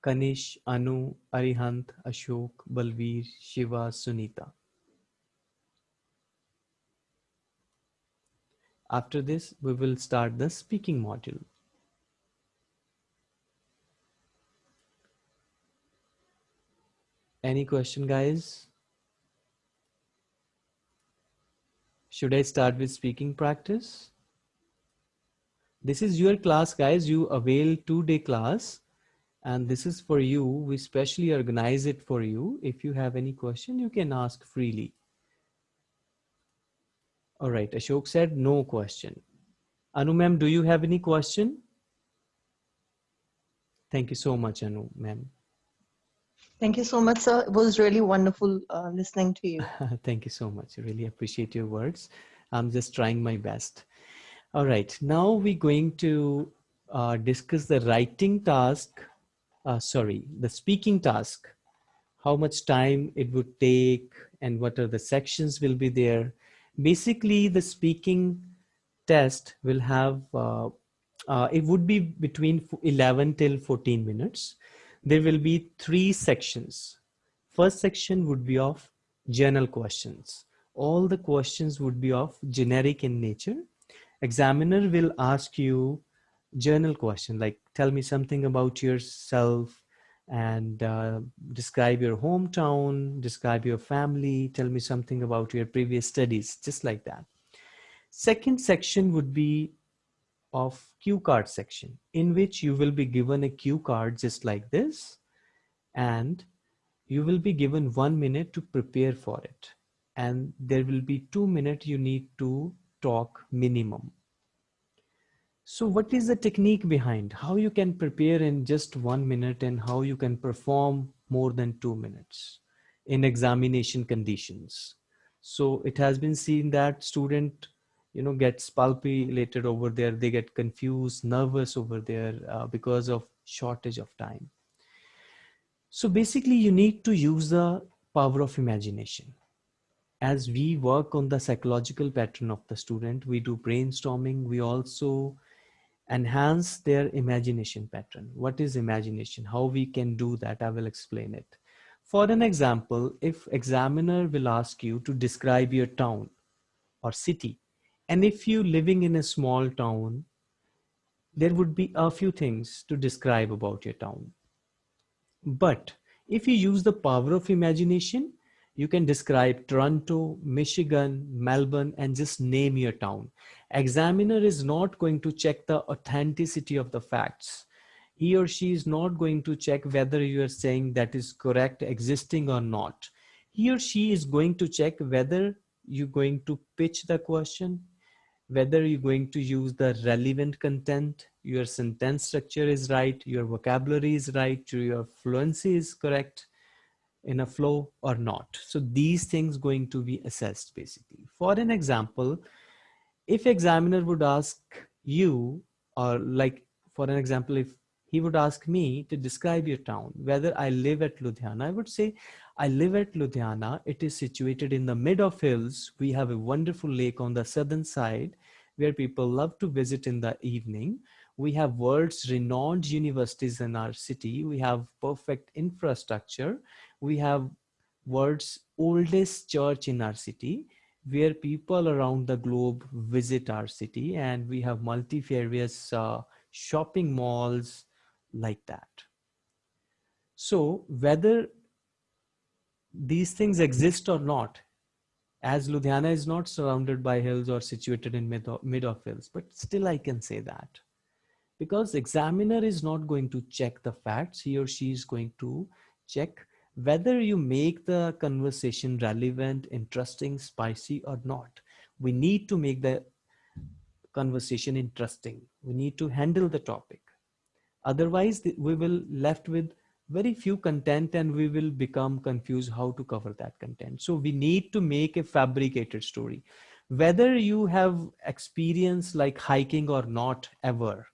Kanish, Anu, Arihant, Ashok, Balveer, Shiva, Sunita. After this, we will start the speaking module. Any question, guys? Should I start with speaking practice? This is your class, guys. You avail two-day class. And this is for you. We specially organize it for you. If you have any question, you can ask freely. All right, Ashok said no question. Anu ma'am, do you have any question? Thank you so much, Anu ma'am. Thank you so much, sir. It was really wonderful uh, listening to you. <laughs> Thank you so much. I really appreciate your words. I'm just trying my best. All right, now we're going to uh, discuss the writing task, uh, sorry, the speaking task, how much time it would take and what are the sections will be there. Basically, the speaking test will have, uh, uh, it would be between 11 till 14 minutes there will be three sections. First section would be of general questions. All the questions would be of generic in nature. Examiner will ask you journal question like tell me something about yourself and uh, describe your hometown, describe your family, tell me something about your previous studies, just like that. Second section would be of cue card section in which you will be given a cue card just like this and you will be given one minute to prepare for it and there will be two minutes you need to talk minimum. So what is the technique behind how you can prepare in just one minute and how you can perform more than two minutes in examination conditions? So it has been seen that student you know gets palpitated over there they get confused nervous over there uh, because of shortage of time. So basically you need to use the power of imagination. As we work on the psychological pattern of the student we do brainstorming we also enhance their imagination pattern. What is imagination? How we can do that? I will explain it. For an example if examiner will ask you to describe your town or city and if you living in a small town there would be a few things to describe about your town but if you use the power of imagination you can describe Toronto, Michigan, Melbourne, and just name your town. Examiner is not going to check the authenticity of the facts. He or she is not going to check whether you are saying that is correct, existing or not. He or she is going to check whether you're going to pitch the question, whether you're going to use the relevant content, your sentence structure is right, your vocabulary is right, your fluency is correct, in a flow or not. So these things going to be assessed basically. For an example, if examiner would ask you or like for an example, if he would ask me to describe your town, whether I live at Ludhiana, I would say, I live at Ludhiana. It is situated in the mid of hills. We have a wonderful lake on the southern side where people love to visit in the evening. We have world's renowned universities in our city. We have perfect infrastructure we have world's oldest church in our city where people around the globe visit our city and we have multifarious uh, shopping malls like that. So whether these things exist or not, as Ludhiana is not surrounded by hills or situated in mid of, mid of hills, but still I can say that because examiner is not going to check the facts, he or she is going to check whether you make the conversation relevant, interesting, spicy or not. We need to make the conversation interesting. We need to handle the topic. Otherwise, we will left with very few content and we will become confused how to cover that content. So we need to make a fabricated story. Whether you have experience like hiking or not ever,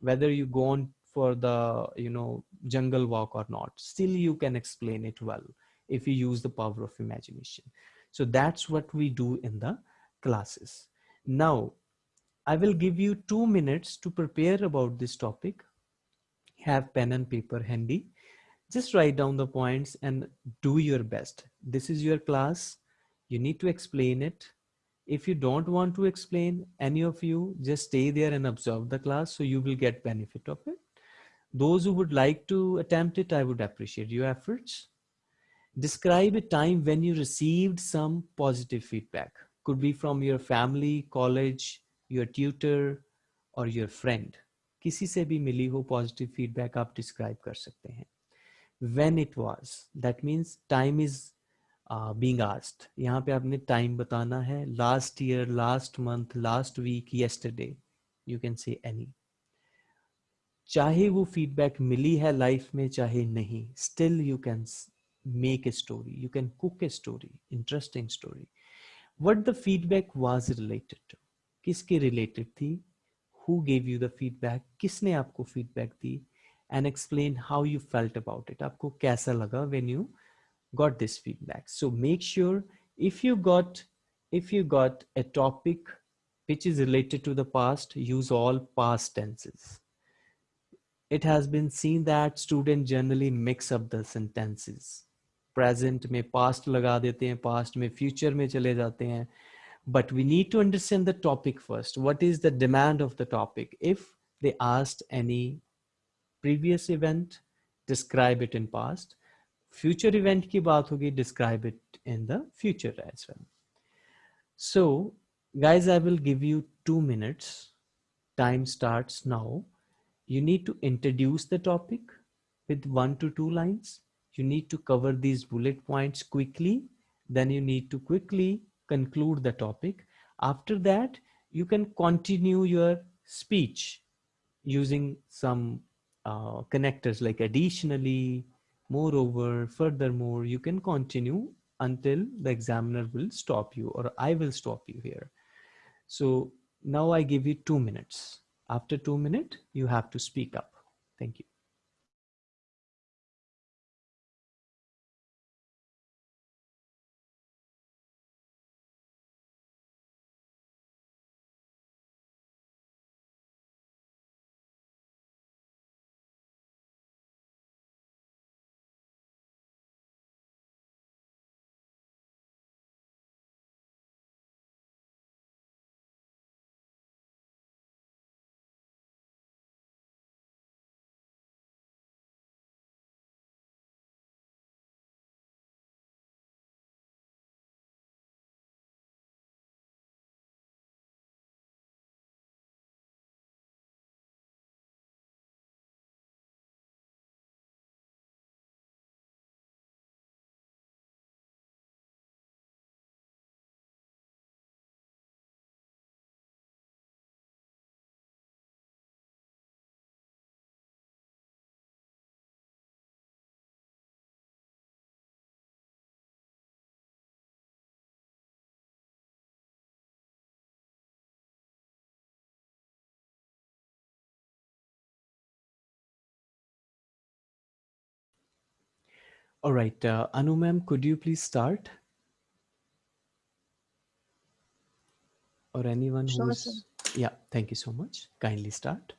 whether you go on for the you know jungle walk or not still you can explain it well if you use the power of imagination so that's what we do in the classes now i will give you two minutes to prepare about this topic have pen and paper handy just write down the points and do your best this is your class you need to explain it if you don't want to explain any of you just stay there and observe the class so you will get benefit of it those who would like to attempt it, I would appreciate your efforts. Describe a time when you received some positive feedback. Could be from your family, college, your tutor, or your friend. किसी से भी मिली हो positive feedback आप describe कर सकते हैं when it was. That means time is uh, being यहाँ पे आपने time बताना है. Last year last month last week yesterday. You can say any. चाहे वो फीडबैक मिली है लाइफ में चाहे नहीं. Still you can make a story you can cook a story interesting story what the feedback was related to किसके related थी? Who gave you the feedback किसने आपको feedback the? And explain how you felt about it आपको कैसा लगा when you got this feedback so make sure if you got if you got a topic which is related to the past use all past tenses it has been seen that students generally mix up the sentences present में past लगा देते हैं past में future में चले जाते हैं but we need to understand the topic first what is the demand of the topic if they asked any previous event describe it in past. Future event ki baat hogi describe it in the future as well. So guys i will give you two minutes. Time starts now. You need to introduce the topic with one to two lines. You need to cover these bullet points quickly. Then you need to quickly conclude the topic. After that you can continue your speech using some uh, connectors like additionally, moreover, furthermore, you can continue until the examiner will stop you or I will stop you here. So now I give you two minutes. After two minutes, you have to speak up. Thank you. All right, uh, Anu ma'am, could you please start? Or anyone Sure, who's, sir. yeah, thank you so much. Kindly start.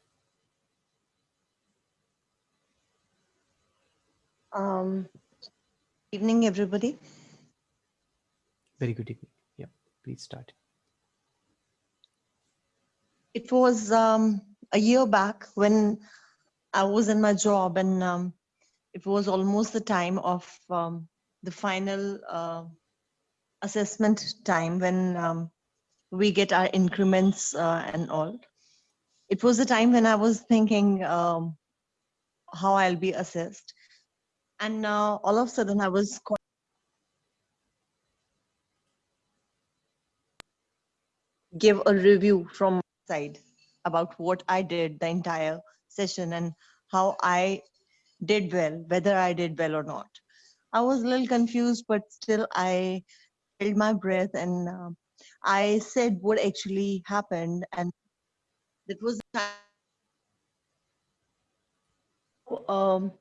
Um, evening, everybody. Very good evening. Yeah, please start. It was um, a year back when I was in my job, and um, it was almost the time of um, the final uh, assessment time when um, we get our increments uh, and all. It was the time when I was thinking um, how I'll be assessed. And uh, all of a sudden, I was called give a review from my side about what I did the entire session and how I did well, whether I did well or not. I was a little confused, but still I held my breath and um I said what actually happened. And that was. Um,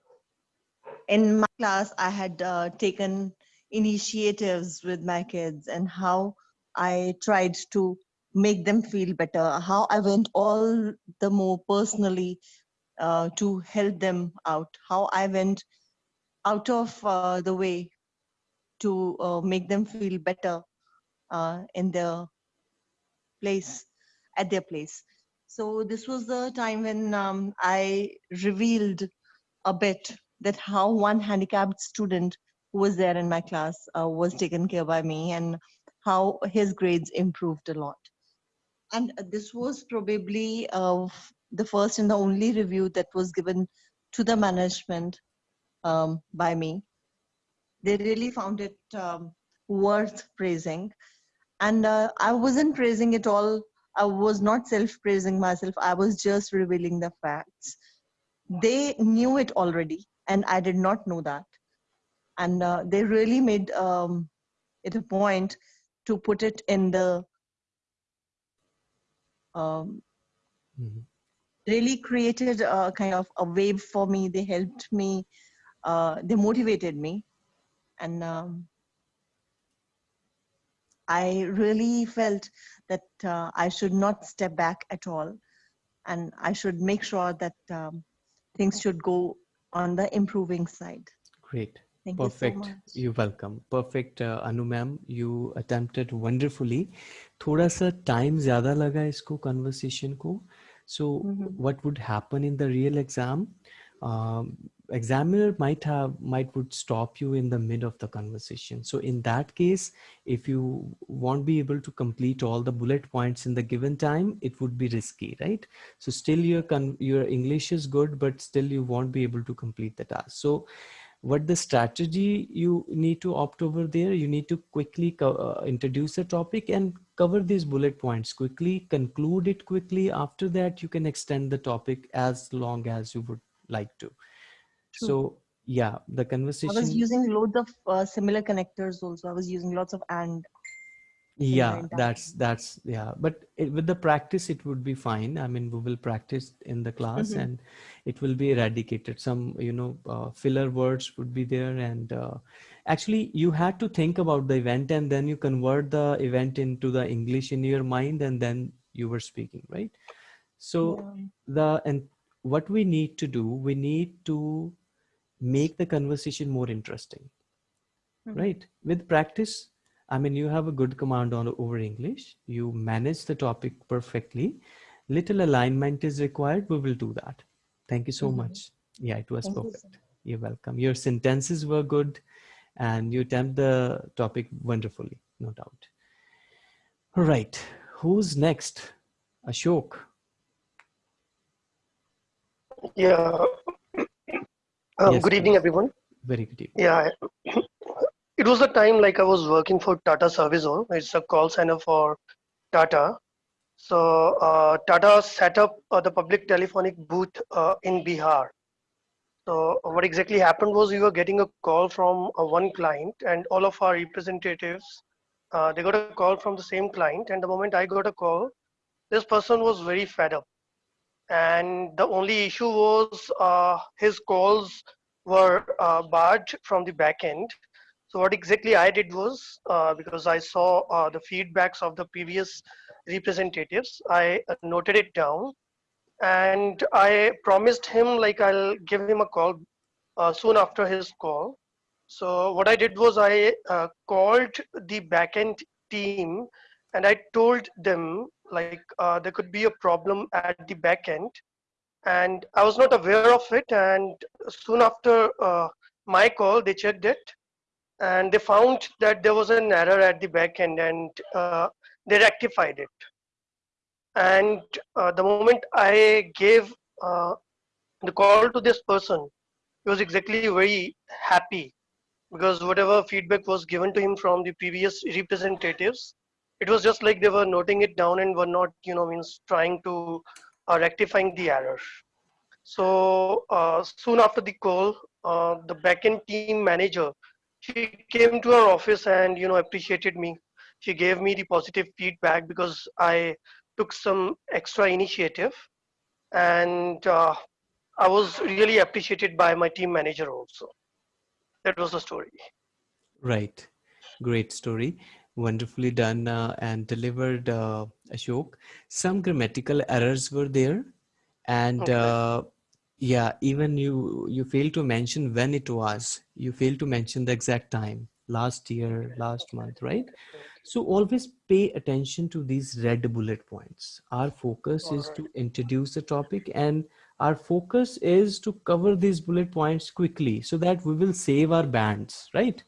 in my class, I had uh, taken initiatives with my kids and how I tried to make them feel better, how I went all the more personally uh, to help them out, how I went out of uh, the way to uh, make them feel better uh, in their place, at their place. So this was the time when um, I revealed a bit that how one handicapped student who was there in my class uh, was taken care by me and how his grades improved a lot. And this was probably uh, the first and the only review that was given to the management um, by me. They really found it um, worth praising. And uh, I wasn't praising it all. I was not self-praising myself. I was just revealing the facts. They knew it already, and I did not know that. And uh, they really made um, it a point to put it in the um, Mhm really created a kind of a wave for me. They helped me. Uh, they motivated me, and um, I really felt that uh, I should not step back at all, and I should make sure that um, things should go on the improving side. Great. Thank Perfect. you so much. You're welcome. Perfect, uh, Anu ma'am. You attempted wonderfully. थोड़ा सा time ज़्यादा लगा इसको conversation को. so Mhm. what would happen in the real exam? Um, examiner might have might would stop you in the mid of the conversation. So in that case, if you won't be able to complete all the bullet points in the given time, it would be risky, right? So still your con- your English is good, but still you won't be able to complete the task. So what the strategy you need to opt over there you need to quickly uh, introduce a topic and cover these bullet points quickly conclude it quickly after that you can extend the topic as long as you would like to True. so yeah the conversation I was using loads of uh, similar connectors also. I was using lots of and. Yeah that's that's yeah but it, with the practice it would be fine i mean we will practice in the class Mhm. and it will be eradicated some you know uh, filler words would be there and uh, actually you had to think about the event and then you convert the event into the english in your mind and then you were speaking right so Yeah. the and what we need to do we need to make the conversation more interesting Mhm. right with practice i mean you have a good command on over english. You manage the topic perfectly. Little alignment is required. We will do that. Thank you so Mhm. much. Yeah it was Thank you, perfect. you're welcome. Your sentences were good and you tempt the topic wonderfully no doubt. All right. Who's next? Ashok. Yeah. Um, <coughs> Yes, good evening, everyone. very good evening. Yeah. It was the time like I was working for Tata Service Servizon. It's a call center for Tata. So uh, Tata set up uh, the public telephonic booth uh, in Bihar. So what exactly happened was we were getting a call from uh, one client, and all of our representatives uh, they got a call from the same client. And the moment I got a call, this person was very fed up, and the only issue was uh, his calls were barred from the back end. So what exactly I did was uh, because I saw uh, the feedbacks of the previous representatives, I uh, noted it down and I promised him like I'll give him a call uh, soon after his call. So what I did was I uh, called the backend team and I told them like uh, there could be a problem at the backend, and I was not aware of it. And soon after my call, they checked it and they found that there was an error at the backend and uh, they rectified it. And uh, the moment i gave uh, the call to this person he was exactly very happy because whatever feedback was given to him from the previous representatives it was just like they were noting it down and were not you know means trying to uh, rectifying the error. So uh, soon after the call uh, the backend team manager she came to our office and you know appreciated me she gave me the positive feedback because i took some extra initiative and uh, i was really appreciated by my team manager also that was the story Right. Great story. Wonderfully done uh, and delivered, uh, Ashok. Some grammatical errors were there. And Okay. Yeah, even you you failed to mention when it was. You failed to mention the exact time. Last year, last month, right? So always pay attention to these red bullet points. Our focus is to introduce the topic and our focus is to cover these bullet points quickly so that we will save our bands, right?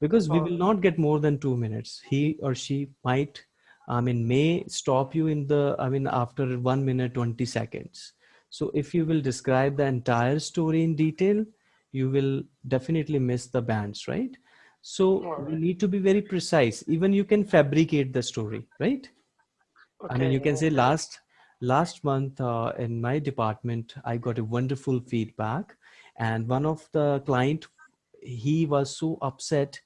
because we will not get more than two minutes he or she might i mean may stop you in the i mean after one minute 20 seconds so if you will describe the entire story in detail you will definitely miss the bands right? So we Alright. need to be very precise. Even you can fabricate the story right? I mean, you can say last last month uh, in my department, I got a wonderful feedback, and one of the client, he was so upset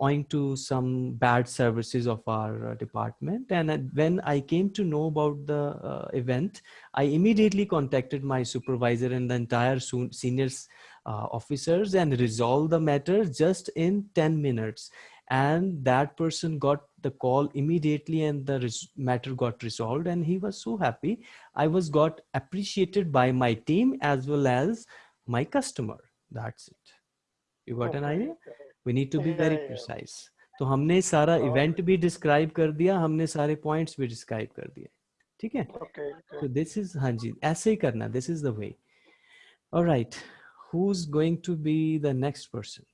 owing to some bad services of our uh, department. And when I came to know about the uh, event, I immediately contacted my supervisor and the entire seniors uh, officers and resolved the matter just in 10 minutes. And that person got the call immediately and the res- matter got resolved and he was so happy. I was got appreciated by my team as well as my customer. That's it. You got an Okay. idea we need to be very precise तो हमने सारा oh, event भी describe कर दिया हमने सारे points भी describe कर दिए ठीक है? तो दिस इज़ हाँ जी ऐसे ही करना this is the way alright who is going to be the next person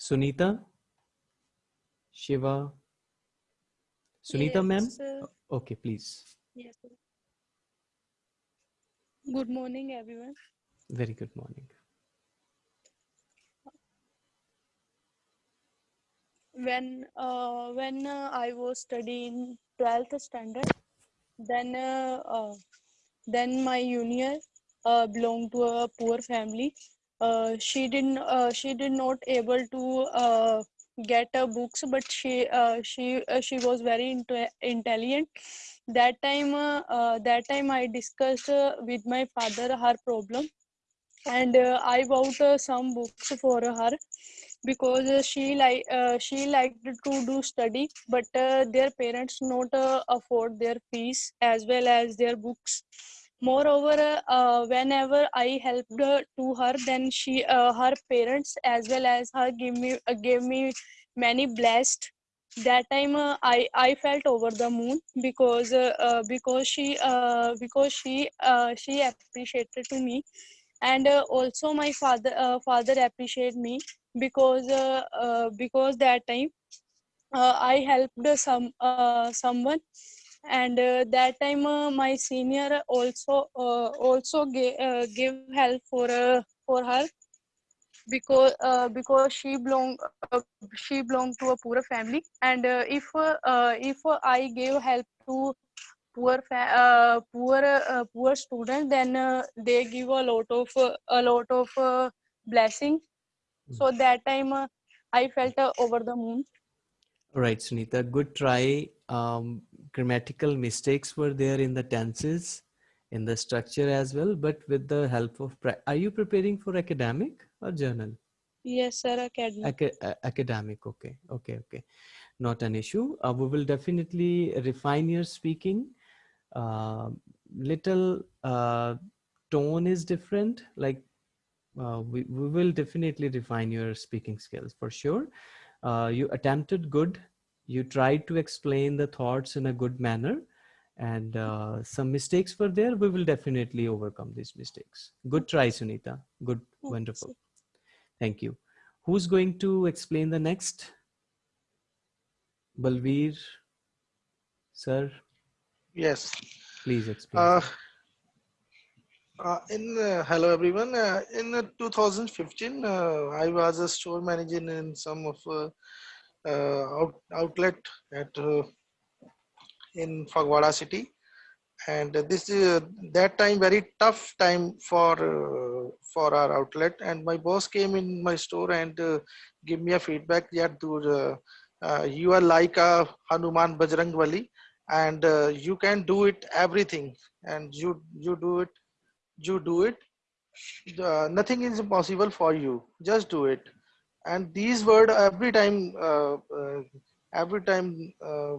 Sunita Shiva Sunita ma'am okay please good morning everyone very good morning When uh, when uh, I was studying twelfth standard, then uh, uh, then my junior uh, belonged to a poor family. Uh, she didn't she did not able to get books but she she she was very inte- intelligent that time that time i discussed with my father her problem and i bought some books for her because uh, she like uh, she liked to do study but uh, their parents not uh, afford their fees as well as their books. Moreover uh, whenever i helped to her then she uh, her parents as well as her give me gave me many blessed that time i i felt over the moon because because she because she she appreciated to me. And uh, also my father uh, father appreciate me because uh, uh, because that time uh, i helped some uh, someone and uh, that time uh, my senior also uh, also gave, uh, give help for uh, for her because because she belong she belonged to a poor family and if if i gave help to poor poor poor student then they give a lot of a lot of blessing so that time uh, i felt uh, over the moon All right, Sunita, good try. Um, grammatical mistakes were there in the tenses, in the structure as well, but with the help of, are you preparing for academic or journal? yes sir academic Aca- a- academic, okay, okay, okay. Not an issue. Uh, we will definitely refine your speaking. Uh, little uh, tone is different. Like uh, we, we will definitely refine your speaking skills for sure. Uh, you attempted good. You tried to explain the thoughts in a good manner and uh, some mistakes were there. We will definitely overcome these mistakes. Good try, Sunita. Good, Okay, wonderful. Thank you. Who's going to explain the next? Balveer, sir, Yes. please explain. Uh, in uh, hello everyone. Uh, in uh, 2015, uh, I was a store manager in some of uh, out, outlet at in Fagwada city, and this is that time very tough time for for our outlet. And my boss came in my store and give me a feedback that you are like a Hanuman Bajrang Bali and you can do it everything and you you do it you do it nothing is impossible for you. Just do it. And these word every time uh, uh, every time uh,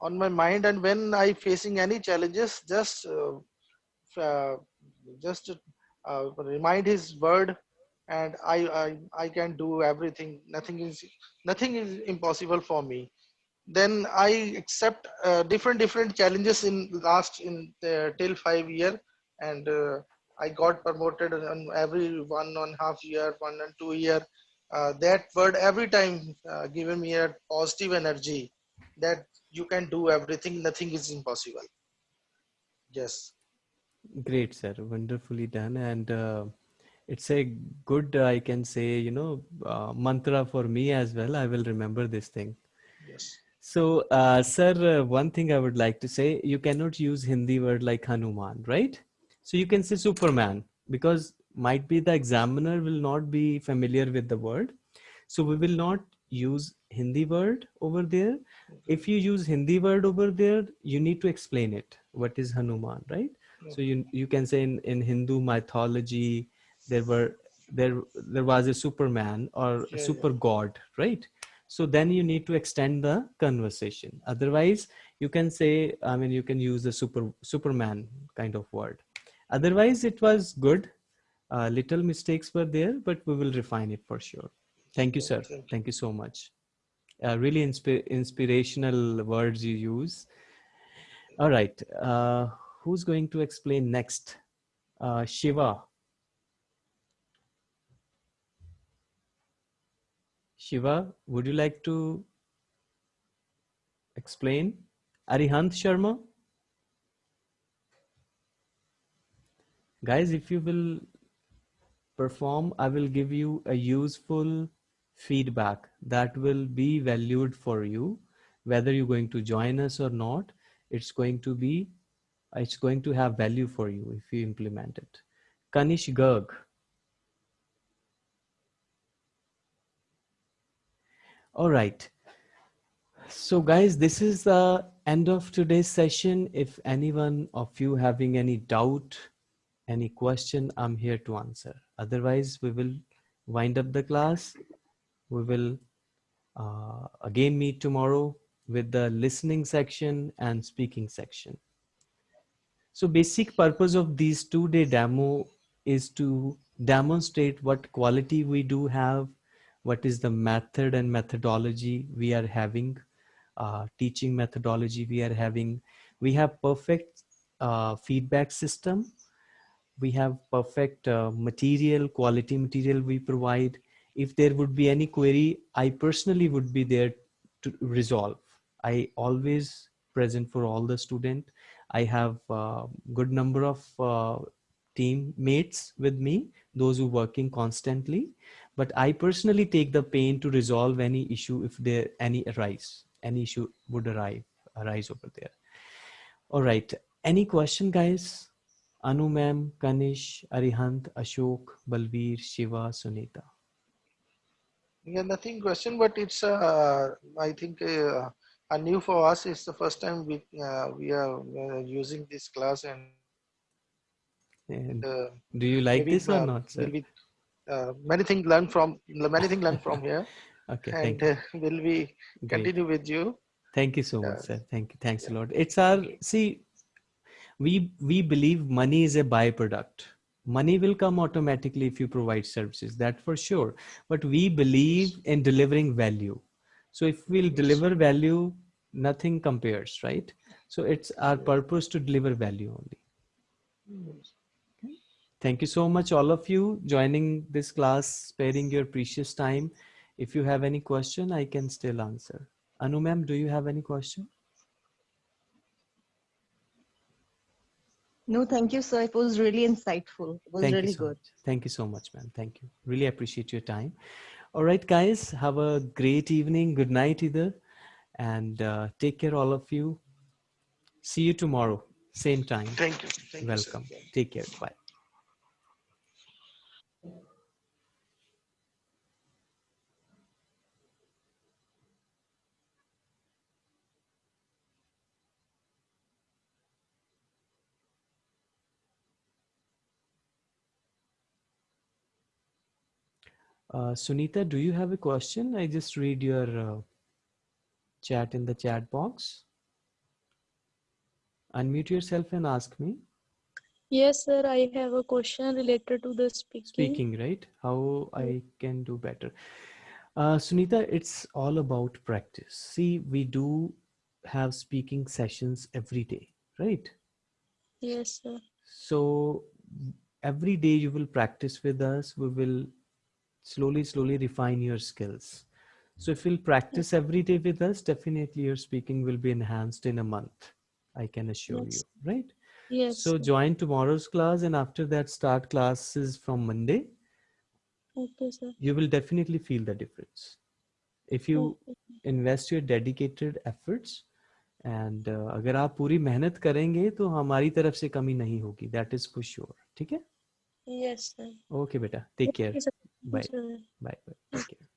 on my mind and when i facing any challenges just uh, uh, just uh, remind his word and I, I i can do everything. Nothing is nothing is impossible for me. Then i accept different different challenges in last in till five year and uh, i got promoted on every one and a half year one and two year uh, that word every time uh, given me a positive energy that you can do everything nothing is impossible yes Great, sir. Wonderfully done. And uh, it's a good, I can say, you know, uh, mantra for me as well. I will remember this thing. yes So, uh, sir, uh, one thing I would like to say, you cannot use Hindi word like Hanuman, right? So you can say Superman because might be the examiner will not be familiar with the word. So we will not use Hindi word over there. If you use Hindi word over there, you need to explain it. What is Hanuman, right? So you you can say in, in Hindu mythology, there were there there was a Superman or a Yeah, yeah. super god, right? So then you need to extend the conversation. Otherwise, you can say, I mean, you can use the super Superman kind of word. Otherwise, it was good. Uh, little mistakes were there, but we will refine it for sure. Thank you, sir. Thank you. So much. Uh, really inspi- inspirational words you use. All right. Uh, who's going to explain next? Uh, Shiva. Shiva, would you like to explain? Arihant Sharma? Guys, if you will perform, I will give you a useful feedback that will be valued for you. Whether you're going to join us or not, it's going to be, it's going to have value for you if you implement it. Kanish Garg. All right. So guys, this is the end of today's session. If anyone of you having any doubt, any question, I'm here to answer. Otherwise, we will wind up the class. We will uh, again meet tomorrow with the listening section and speaking section. So basic purpose of these two day demo is to demonstrate what quality we do have, what is the method and methodology we are having, uh, teaching methodology we are having. We have perfect uh, feedback system. We have perfect uh, material, quality material we provide. If there would be any query, I personally would be there to resolve. I always present for all the student. I have a good number of uh, teammates with me, those who working constantly, but I personally take the pain to resolve any issue if there any arise, any issue would arrive, arise over there. All right, any question guys? Anu ma'am, Kanish, Arihant, Ashok, Balveer, Shiva, Sunita. Yeah, nothing question, but it's uh, I think uh, a new for us. It's the first time we uh, we are uh, using this class, and And uh, do you like maybe, this or not, sir? be uh, many things learned from many things learned from here, <laughs> Okay, thank and you. uh, will we Great. continue with you. Thank you so much, sir. Thank you. Thanks a lot. It's our see, we we believe money is a byproduct. Money will come automatically if you provide services, that for sure. But we believe in delivering value. So if we'll deliver value, nothing compares, right? So it's our purpose to deliver value only. Thank you so much, all of you, joining this class, sparing your precious time. If you have any question, I can still answer. Anu ma'am, do you have any question? No, thank you, sir. It was really insightful. It was Thank really so good. much. Thank you so much, ma'am. Thank you. Really appreciate your time. All right, guys, have a great evening. Good night, either. And uh, take care, all of you. See you tomorrow, same time. Thank you. Thank you. Welcome. Take care. Bye. Uh, Sunita, do you have a question? I just read your uh, chat in the chat box. Unmute yourself and ask me. Yes, sir. I have a question related to the speaking. Speaking, right? How I can do better. Uh, Sunita, it's all about practice. See, we do have speaking sessions every day, right? Yes, sir. So every day you will practice with us. We will slowly, slowly refine your skills. So if you'll practice every day with us, definitely your speaking will be enhanced in a month. I can assure Yes. you, right? Yes. So sir. join tomorrow's class and after that start classes from Monday. Okay, sir. You will definitely feel the difference. If you Okay. invest your dedicated efforts and uh, अगर आप पूरी मेहनत करेंगे तो हमारी तरफ से कमी नहीं होगी दैट इज फॉर श्योर ठीक है Yes, sir. ओके बेटा take care Bye. Bye. Bye. Take care.